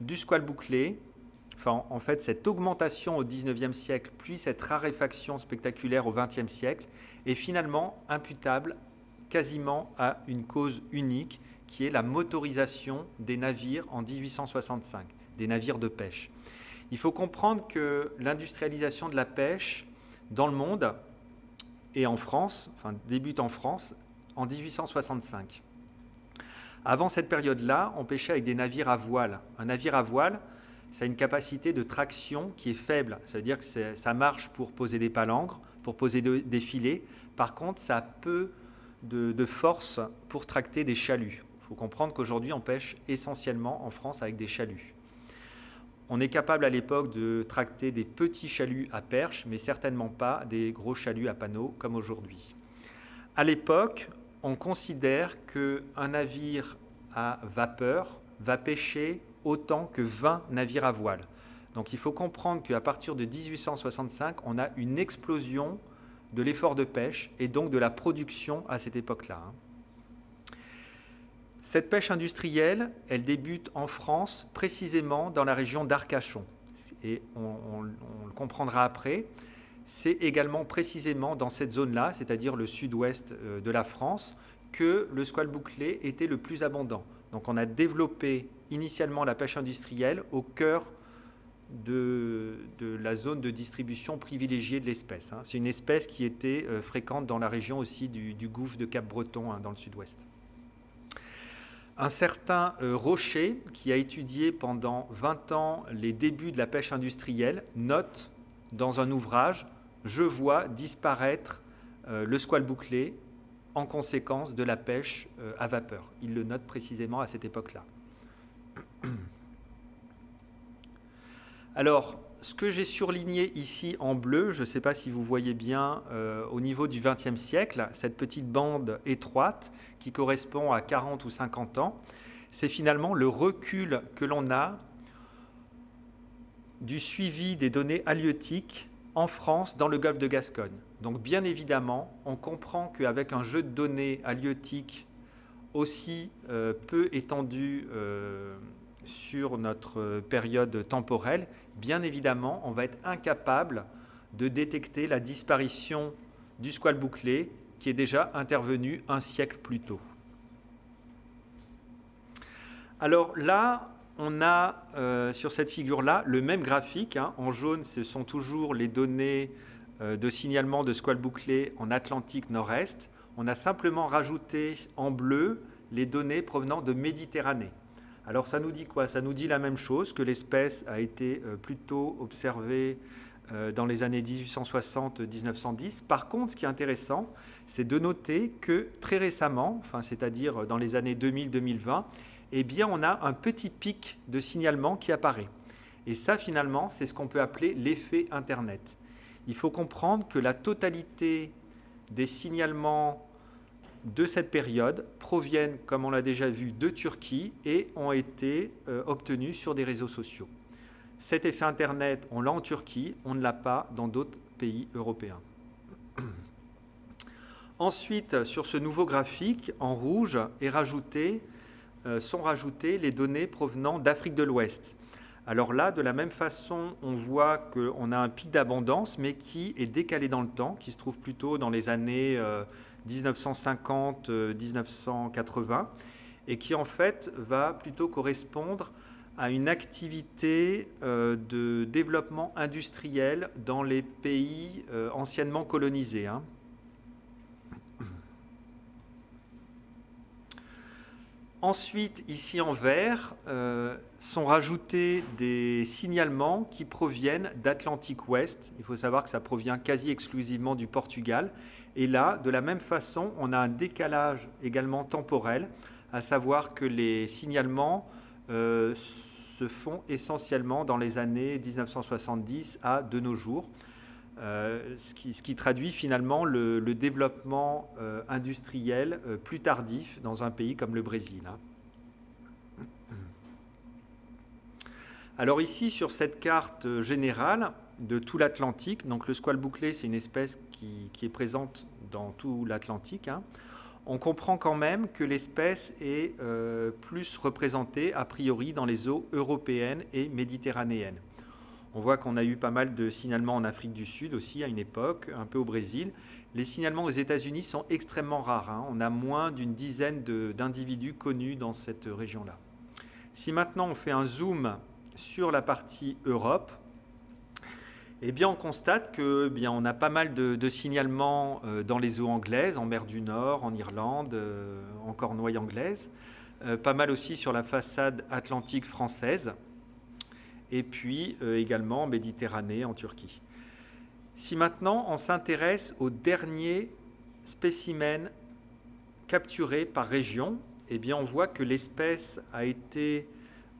du squal bouclé, en fait cette augmentation au 19e siècle, puis cette raréfaction spectaculaire au 20e siècle, est finalement imputable quasiment à une cause unique qui est la motorisation des navires en 1865, des navires de pêche. Il faut comprendre que l'industrialisation de la pêche dans le monde et en France, enfin débute en France en 1865. Avant cette période-là, on pêchait avec des navires à voile. Un navire à voile, ça a une capacité de traction qui est faible. Ça veut dire que ça marche pour poser des palangres, pour poser des filets. Par contre, ça peut de, force pour tracter des chaluts. Il faut comprendre qu'aujourd'hui, on pêche essentiellement en France avec des chaluts. On est capable à l'époque de tracter des petits chaluts à perche, mais certainement pas des gros chaluts à panneaux comme aujourd'hui. À l'époque, on considère qu'un navire à vapeur va pêcher autant que 20 navires à voile. Donc il faut comprendre qu'à partir de 1865, on a une explosion de l'effort de pêche et donc de la production à cette époque-là. Hein. Cette pêche industrielle, elle débute en France, précisément dans la région d'Arcachon. Et on, le comprendra après. C'est également précisément dans cette zone-là, c'est-à-dire le sud-ouest euh, de la France, que le squal bouclé était le plus abondant. Donc on a développé initialement la pêche industrielle au cœur de, la zone de distribution privilégiée de l'espèce. Hein. C'est une espèce qui était euh, fréquente dans la région aussi du, gouffre de Cap-Breton, hein, dans le sud-ouest. Un certain euh, Rocher, qui a étudié pendant 20 ans les débuts de la pêche industrielle, note dans un ouvrage « Je vois disparaître euh, le squal bouclé en conséquence de la pêche à vapeur ». Il le note précisément à cette époque-là. Alors, ce que j'ai surligné ici en bleu, je ne sais pas si vous voyez bien euh, au niveau du XXe siècle, cette petite bande étroite qui correspond à 40 ou 50 ans, c'est finalement le recul que l'on a du suivi des données halieutiques en France dans le golfe de Gascogne. Donc bien évidemment, on comprend qu'avec un jeu de données halieutiques aussi euh, peu étendu euh, sur notre période temporelle, bien évidemment, on va être incapable de détecter la disparition du squal bouclé qui est déjà intervenu un siècle plus tôt. Alors là, on a euh, sur cette figure-là le même graphique. Hein. En jaune, ce sont toujours les données euh, de signalement de squal bouclé en Atlantique Nord-Est. On a simplement rajouté en bleu les données provenant de Méditerranée. Alors ça nous dit quoi? Ça nous dit la même chose, que l'espèce a été euh, plutôt observée euh, dans les années 1860-1910. Par contre, ce qui est intéressant, c'est de noter que très récemment, enfin, c'est-à-dire dans les années 2000-2020, eh bien, on a un petit pic de signalement qui apparaît. Et ça, finalement, c'est ce qu'on peut appeler l'effet Internet. Il faut comprendre que la totalité des signalements de cette période proviennent, comme on l'a déjà vu, de Turquie et ont été euh, obtenus sur des réseaux sociaux. Cet effet Internet, on l'a en Turquie, on ne l'a pas dans d'autres pays européens. Ensuite, sur ce nouveau graphique, en rouge, est rajouté, euh, sont rajoutées les données provenant d'Afrique de l'Ouest. Alors là, de la même façon, on voit qu'on a un pic d'abondance, mais qui est décalé dans le temps, qui se trouve plutôt dans les années euh, 1950-1980, et qui en fait va plutôt correspondre à une activité euh, de développement industriel dans les pays euh, anciennement colonisés. Hein. Ensuite, ici en vert, euh, sont rajoutés des signalements qui proviennent d'Atlantique Ouest. Il faut savoir que ça provient quasi exclusivement du Portugal et là, de la même façon, on a un décalage également temporel, à savoir que les signalements euh, se font essentiellement dans les années 1970 à de nos jours, euh, ce, qui, traduit finalement le, développement euh, industriel plus tardif dans un pays comme le Brésil. Hein. Alors ici, sur cette carte générale, de tout l'Atlantique. Donc le squal bouclé, c'est une espèce qui, est présente dans tout l'Atlantique. Hein. On comprend quand même que l'espèce est euh, plus représentée a priori dans les eaux européennes et méditerranéennes. On voit qu'on a eu pas mal de signalements en Afrique du Sud aussi à une époque, un peu au Brésil. Les signalements aux États-Unis sont extrêmement rares. Hein. On a moins d'une dizaine d'individus connus dans cette région-là. Si maintenant on fait un zoom sur la partie Europe, eh bien, on constate que eh bien, on a pas mal de, signalements euh, dans les eaux anglaises, en mer du Nord, en Irlande, euh, en Cornouailles anglaise, euh, pas mal aussi sur la façade atlantique française, et puis également en Méditerranée, en Turquie. Si maintenant on s'intéresse aux derniers spécimens capturés par région, eh bien, on voit que l'espèce a été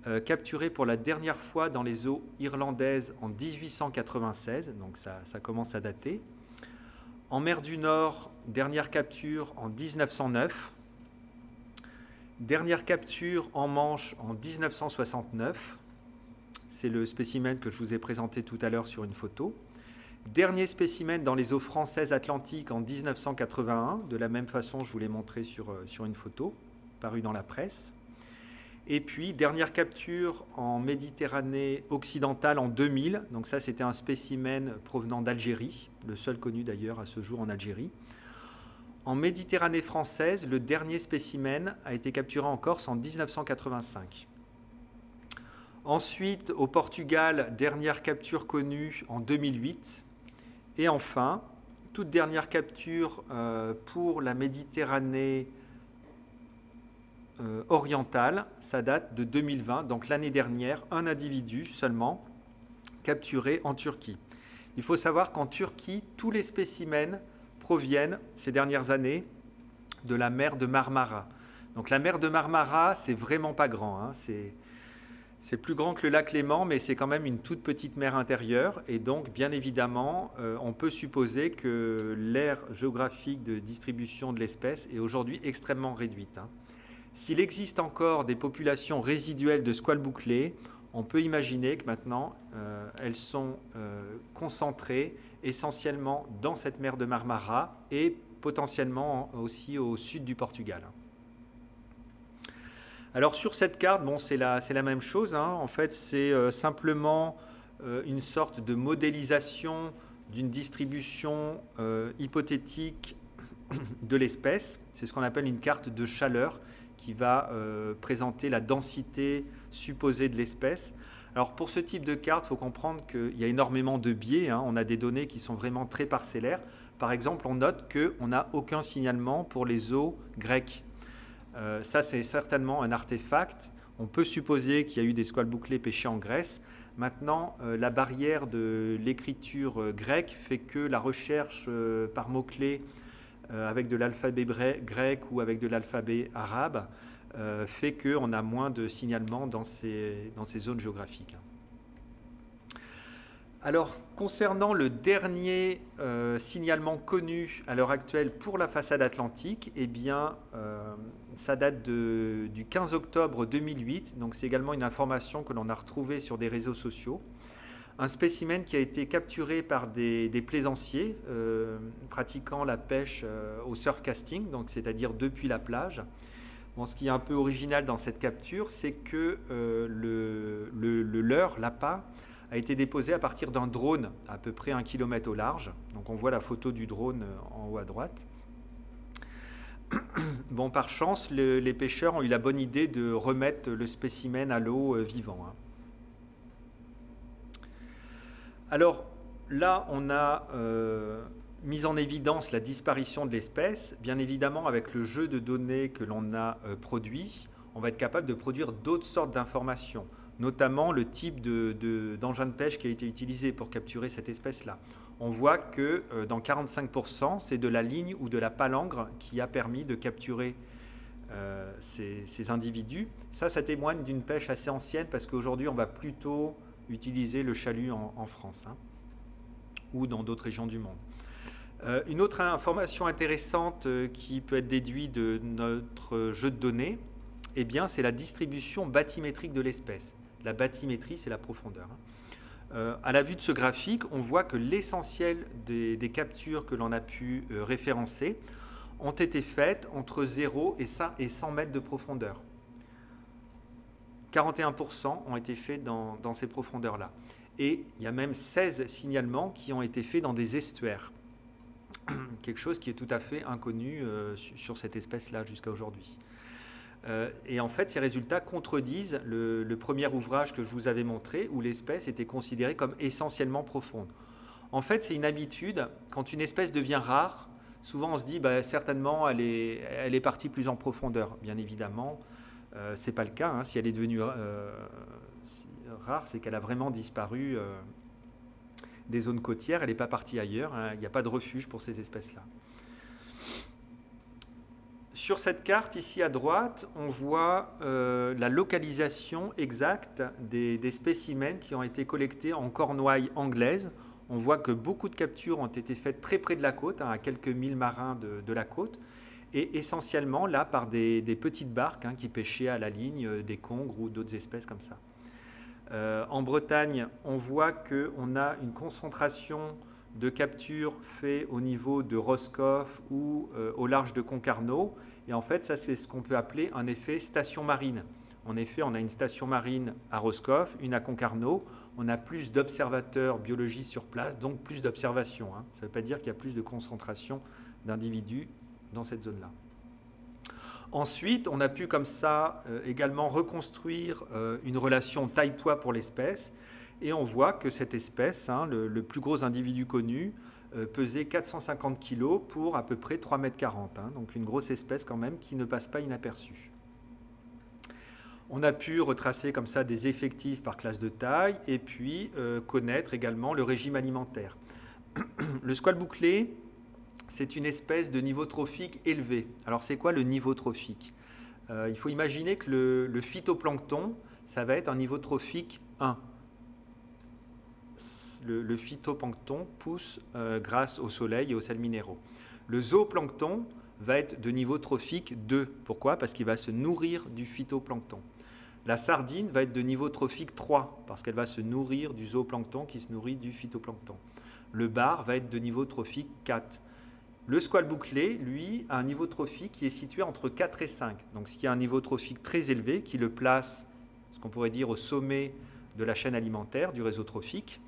euh, capturé pour la dernière fois dans les eaux irlandaises en 1896, donc ça, commence à dater. En mer du Nord, dernière capture en 1909. Dernière capture en Manche en 1969. C'est le spécimen que je vous ai présenté tout à l'heure sur une photo. Dernier spécimen dans les eaux françaises atlantiques en 1981. De la même façon, je vous l'ai montré sur, euh, sur une photo parue dans la presse. Et puis, dernière capture en Méditerranée occidentale en 2000. Donc ça, c'était un spécimen provenant d'Algérie, le seul connu d'ailleurs à ce jour en Algérie. En Méditerranée française, le dernier spécimen a été capturé en Corse en 1985. Ensuite, au Portugal, dernière capture connue en 2008. Et enfin, toute dernière capture euh, pour la Méditerranée euh, orientale, ça date de 2020, donc l'année dernière, un individu seulement capturé en Turquie. Il faut savoir qu'en Turquie, tous les spécimens proviennent ces dernières années de la mer de Marmara. Donc la mer de Marmara, c'est vraiment pas grand. Hein. C'est plus grand que le lac Léman, mais c'est quand même une toute petite mer intérieure. Et donc, bien évidemment, euh, on peut supposer que l'aire géographique de distribution de l'espèce est aujourd'hui extrêmement réduite. Hein. S'il existe encore des populations résiduelles de squales bouclés, on peut imaginer que maintenant, euh, elles sont euh, concentrées essentiellement dans cette mer de Marmara et potentiellement aussi au sud du Portugal. Alors sur cette carte, bon, c'est la, même chose. Hein. En fait, c'est euh, simplement une sorte de modélisation d'une distribution hypothétique de l'espèce. C'est ce qu'on appelle une carte de chaleur qui va présenter la densité supposée de l'espèce. Alors pour ce type de carte, il faut comprendre qu'il y a énormément de biais. Hein. On a des données qui sont vraiment très parcellaires. Par exemple, on note qu'on n'a aucun signalement pour les eaux grecques. Euh, ça, c'est certainement un artefact. On peut supposer qu'il y a eu des squales bouclés pêchés en Grèce. Maintenant, euh, la barrière de l'écriture euh, grecque fait que la recherche par mots-clés avec de l'alphabet grec ou avec de l'alphabet arabe euh, fait qu'on a moins de signalements dans ces, zones géographiques. Alors, concernant le dernier euh, signalement connu à l'heure actuelle pour la façade atlantique, eh bien, euh, ça date du 15 octobre 2008, donc c'est également une information que l'on a retrouvée sur des réseaux sociaux. Un spécimen qui a été capturé par des, plaisanciers pratiquant la pêche au surfcasting, donc c'est-à-dire depuis la plage, ce qui est un peu original dans cette capture, c'est que euh, le, le, leurre, l'appât, a été déposé à partir d'un drone à peu près un kilomètre au large. Donc on voit la photo du drone euh, en haut à droite. Bon, par chance, les pêcheurs ont eu la bonne idée de remettre le spécimen à l'eau euh, vivant. Hein. Alors là, on a mise en évidence la disparition de l'espèce, bien évidemment avec le jeu de données que l'on a euh, produit, on va être capable de produire d'autres sortes d'informations, notamment le type d'engin de, pêche qui a été utilisé pour capturer cette espèce-là. On voit que euh, dans 45%, c'est de la ligne ou de la palangre qui a permis de capturer euh, ces, individus. Ça, ça témoigne d'une pêche assez ancienne parce qu'aujourd'hui, on va plutôt utiliser le chalut en, France hein, ou dans d'autres régions du monde. Euh, une autre information intéressante euh, qui peut être déduite de notre jeu de données, eh c'est la distribution bathymétrique de l'espèce. La bathymétrie, c'est la profondeur. Hein. Euh, à la vue de ce graphique, on voit que l'essentiel des, captures que l'on a pu référencer ont été faites entre 0 et 100 mètres de profondeur. 41% ont été faits dans, ces profondeurs-là. Et il y a même 16 signalements qui ont été faits dans des estuaires. quelque chose qui est tout à fait inconnu euh, sur cette espèce-là jusqu'à aujourd'hui. Euh, et en fait, ces résultats contredisent le, premier ouvrage que je vous avais montré, où l'espèce était considérée comme essentiellement profonde. En fait, c'est une habitude, quand une espèce devient rare, souvent on se dit, bah, certainement, elle est partie plus en profondeur. Bien évidemment, euh, ce n'est pas le cas. Hein. Si elle est devenue rare, c'est qu'elle a vraiment disparu des zones côtières, elle n'est pas partie ailleurs, hein. il n'y a pas de refuge pour ces espèces-là. Sur cette carte, ici à droite, on voit euh, la localisation exacte des, spécimens qui ont été collectés en cornouailles anglaises. on voit que beaucoup de captures ont été faites très près de la côte, hein, à quelques milles marins de, la côte, et essentiellement là par des, petites barques hein, qui pêchaient à la ligne euh, des congres ou d'autres espèces comme ça. Euh, en Bretagne, on voit qu'on a une concentration de captures faites au niveau de Roscoff ou euh, au large de Concarneau. Et en fait, ça, c'est ce qu'on peut appeler un effet station marine. En effet, on a une station marine à Roscoff, une à Concarneau. On a plus d'observateurs biologistes sur place, donc plus d'observations. Hein. Ça ne veut pas dire qu'il y a plus de concentration d'individus dans cette zone-là. Ensuite, on a pu comme ça euh, également reconstruire euh, une relation taille-poids pour l'espèce. Et on voit que cette espèce, hein, le, plus gros individu connu, euh, pesait 450 kg pour à peu près 3,40 m. Hein. donc une grosse espèce quand même qui ne passe pas inaperçue. On a pu retracer comme ça des effectifs par classe de taille et puis connaître également le régime alimentaire. le squale bouclé, c'est une espèce de niveau trophique élevé. Alors c'est quoi le niveau trophique euh, Il faut imaginer que le, phytoplancton, ça va être un niveau trophique 1. Le, phytoplancton pousse euh, grâce au soleil et aux sels minéraux. Le zooplancton va être de niveau trophique 2. Pourquoi? Parce qu'il va se nourrir du phytoplancton. La sardine va être de niveau trophique 3 parce qu'elle va se nourrir du zooplancton qui se nourrit du phytoplancton. Le bar va être de niveau trophique 4. Le squale bouclé, lui, a un niveau trophique qui est situé entre 4 et 5. Donc, ce qui a un niveau trophique très élevé, qui le place, ce qu'on pourrait dire, au sommet de la chaîne alimentaire, du réseau trophique.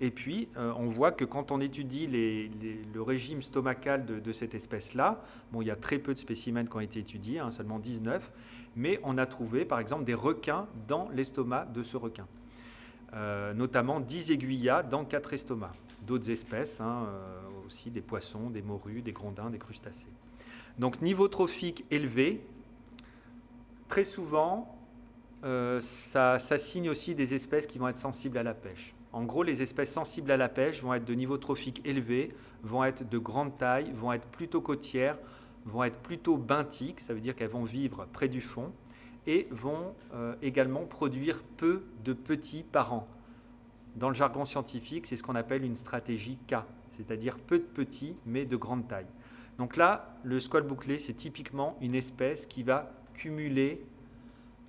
Et puis, euh, on voit que quand on étudie le régime stomacal de, cette espèce-là, bon, il y a très peu de spécimens qui ont été étudiés, hein, seulement 19, mais on a trouvé par exemple des requins dans l'estomac de ce requin. Euh, notamment 10 aiguillas dans 4 estomacs. D'autres espèces, hein, euh, aussi des poissons, des morues, des grondins, des crustacés. Donc niveau trophique élevé, très souvent, euh, ça, signe aussi des espèces qui vont être sensibles à la pêche. En gros, les espèces sensibles à la pêche vont être de niveau trophique élevé, vont être de grande taille, vont être plutôt côtières, vont être plutôt benthiques, ça veut dire qu'elles vont vivre près du fond, et vont euh, également produire peu de petits parents. Dans le jargon scientifique, c'est ce qu'on appelle une stratégie K, c'est-à-dire peu de petits mais de grande taille. Donc là, le squale bouclé, c'est typiquement une espèce qui va cumuler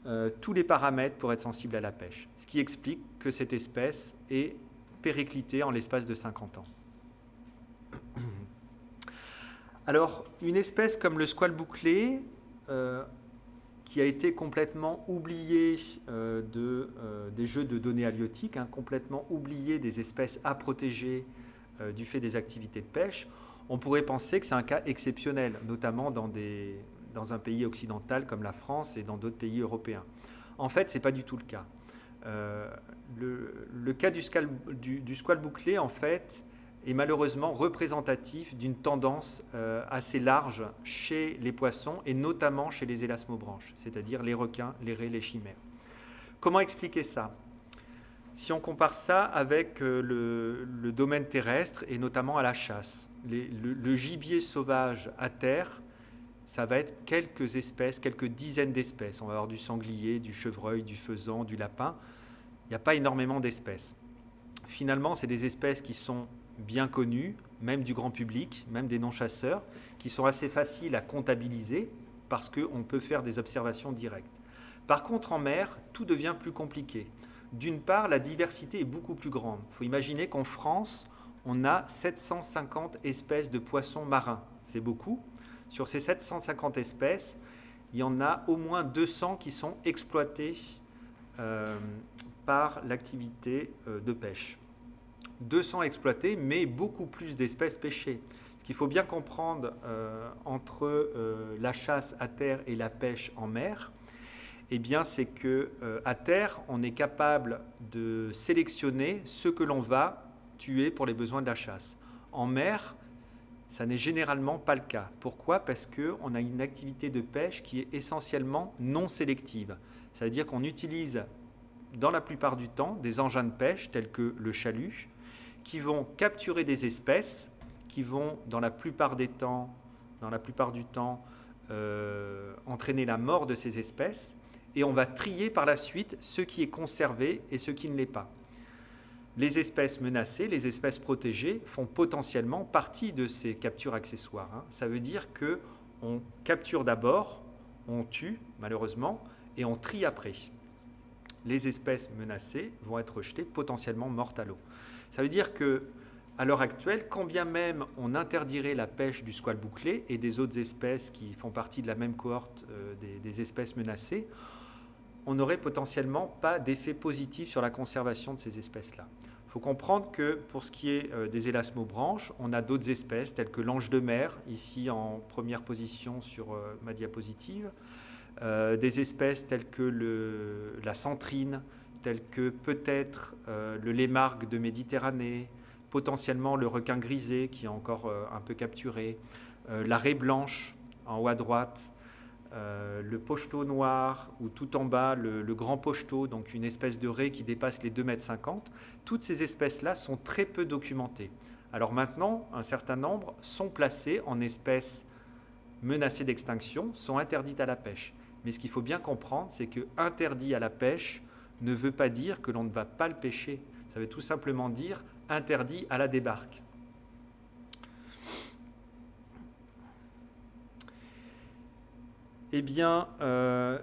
euh, tous les paramètres pour être sensible à la pêche, ce qui explique que cette espèce est périclitée en l'espace de 50 ans. Alors, une espèce comme le squale bouclé, euh, qui a été complètement oubliée euh, des jeux de données halieutiques, hein, complètement oubliée des espèces à protéger du fait des activités de pêche, on pourrait penser que c'est un cas exceptionnel, notamment dans, un pays occidental comme la France et dans d'autres pays européens. En fait, ce n'est pas du tout le cas. Le, cas du, du squale bouclé, en fait, est malheureusement représentatif d'une tendance euh, assez large chez les poissons et notamment chez les élasmobranches, c'est-à-dire les requins, les raies, les chimères. Comment expliquer ça? Si on compare ça avec euh, le, domaine terrestre et notamment à la chasse, le, gibier sauvage à terre, ça va être quelques espèces, quelques dizaines d'espèces. On va avoir du sanglier, du chevreuil, du faisan, du lapin. Il n'y a pas énormément d'espèces. Finalement, c'est des espèces qui sont bien connus, même du grand public, même des non-chasseurs, qui sont assez faciles à comptabiliser parce qu'on peut faire des observations directes. Par contre, en mer, tout devient plus compliqué. D'une part, la diversité est beaucoup plus grande. Il faut imaginer qu'en France, on a 750 espèces de poissons marins. C'est beaucoup. Sur ces 750 espèces, il y en a au moins 200 qui sont exploitées euh, par l'activité euh, de pêche. 200 exploités, mais beaucoup plus d'espèces pêchées. Ce qu'il faut bien comprendre euh, entre la chasse à terre et la pêche en mer, eh bien, c'est que euh, à terre, on est capable de sélectionner ce que l'on va tuer pour les besoins de la chasse. En mer, ça n'est généralement pas le cas. Pourquoi? Parce qu'on a une activité de pêche qui est essentiellement non sélective. Ça veut dire qu'on utilise dans la plupart du temps des engins de pêche tels que le chalut, qui vont capturer des espèces, qui vont dans la plupart des temps, dans la plupart du temps, euh, entraîner la mort de ces espèces, et on va trier par la suite ce qui est conservé et ce qui ne l'est pas. les espèces menacées, les espèces protégées font potentiellement partie de ces captures accessoires. Hein. Ça veut dire que on capture d'abord, on tue malheureusement, et on trie après. Les espèces menacées vont être rejetées, potentiellement mortes à l'eau. Ça veut dire que à l'heure actuelle, quand bien même on interdirait la pêche du squale bouclé et des autres espèces qui font partie de la même cohorte euh, des, espèces menacées, on n'aurait potentiellement pas d'effet positif sur la conservation de ces espèces-là. Il faut comprendre que pour ce qui est euh, des élasmobranches, on a d'autres espèces telles que l'ange de mer, ici en première position sur euh, ma diapositive, des espèces telles que la centrine, telles que peut-être le lémargue de Méditerranée, potentiellement le requin grisé qui est encore euh, un peu capturé, euh, la raie blanche en haut à droite, euh, le pochetot noir ou tout en bas le, grand pochetot, donc une espèce de raie qui dépasse les 2,50 mètres. Toutes ces espèces-là sont très peu documentées. Alors maintenant, un certain nombre sont placées en espèces menacées d'extinction, sont interdites à la pêche. Mais ce qu'il faut bien comprendre, c'est que interdit à la pêche ne veut pas dire que l'on ne va pas le pêcher. Ça veut tout simplement dire interdit à la débarque. Eh bien, euh,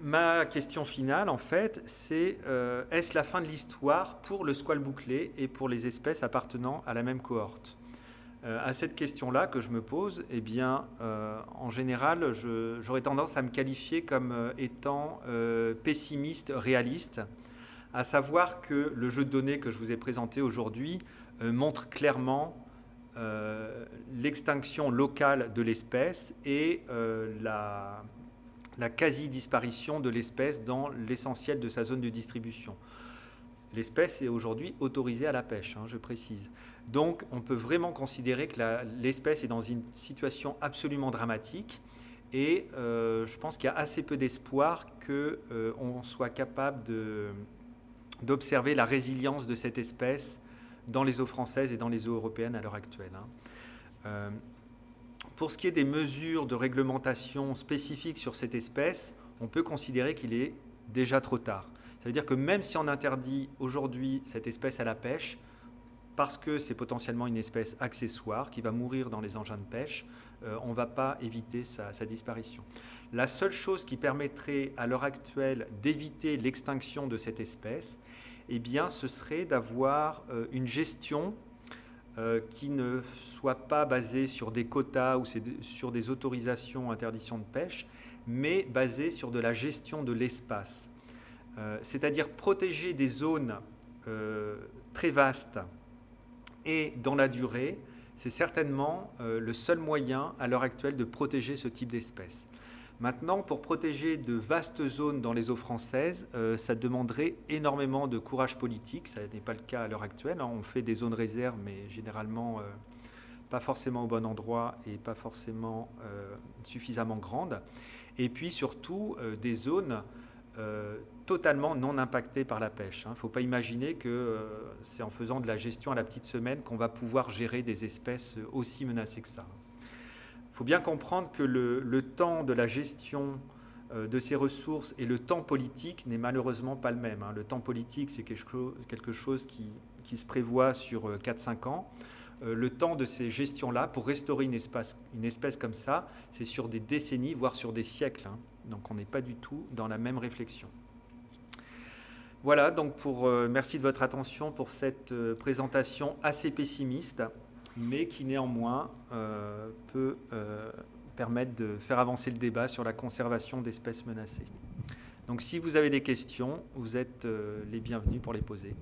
ma question finale, en fait, c'est euh, est-ce la fin de l'histoire pour le squale bouclé et pour les espèces appartenant à la même cohorte? Euh, À cette question-là que je me pose, eh bien, en général, j'aurais tendance à me qualifier comme étant pessimiste, réaliste à savoir que le jeu de données que je vous ai présenté aujourd'hui montre clairement euh, l'extinction locale de l'espèce et euh, la, quasi-disparition de l'espèce dans l'essentiel de sa zone de distribution. L'espèce est aujourd'hui autorisée à la pêche, hein, je précise. Donc on peut vraiment considérer que l'espèce est dans une situation absolument dramatique et je pense qu'il y a assez peu d'espoir qu'on soit capable d'observer la résilience de cette espèce dans les eaux françaises et dans les eaux européennes à l'heure actuelle. Hein. Euh, pour ce qui est des mesures de réglementation spécifiques sur cette espèce, on peut considérer qu'il est déjà trop tard. Ça veut dire que même si on interdit aujourd'hui cette espèce à la pêche, parce que c'est potentiellement une espèce accessoire qui va mourir dans les engins de pêche, euh, on ne va pas éviter sa, disparition. La seule chose qui permettrait à l'heure actuelle d'éviter l'extinction de cette espèce, eh bien, ce serait d'avoir euh, une gestion euh, qui ne soit pas basée sur des quotas ou sur des autorisations, interdictions de pêche, mais basée sur de la gestion de l'espace. C'est-à-dire protéger des zones très vastes et dans la durée, c'est certainement euh, le seul moyen à l'heure actuelle de protéger ce type d'espèces. Maintenant, pour protéger de vastes zones dans les eaux françaises, euh, ça demanderait énormément de courage politique. Ça n'est pas le cas à l'heure actuelle. Hein. On fait des zones réserves, mais généralement euh, pas forcément au bon endroit et pas forcément suffisamment grandes. Et puis surtout des zones totalement non impacté par la pêche. Il hein. ne faut pas imaginer que euh, c'est en faisant de la gestion à la petite semaine qu'on va pouvoir gérer des espèces aussi menacées que ça. Il faut bien comprendre que le, temps de la gestion euh, de ces ressources et le temps politique n'est malheureusement pas le même. Hein. Le temps politique, c'est quelque chose qui, se prévoit sur 4-5 euh, ans. Le temps de ces gestions-là, pour restaurer une espèce, une espèce comme ça, c'est sur des décennies, voire sur des siècles. Hein. Donc on n'est pas du tout dans la même réflexion. Voilà, donc pour, euh, merci de votre attention pour cette euh, présentation assez pessimiste, mais qui néanmoins euh, peut permettre de faire avancer le débat sur la conservation d'espèces menacées. Donc si vous avez des questions, vous êtes les bienvenus pour les poser.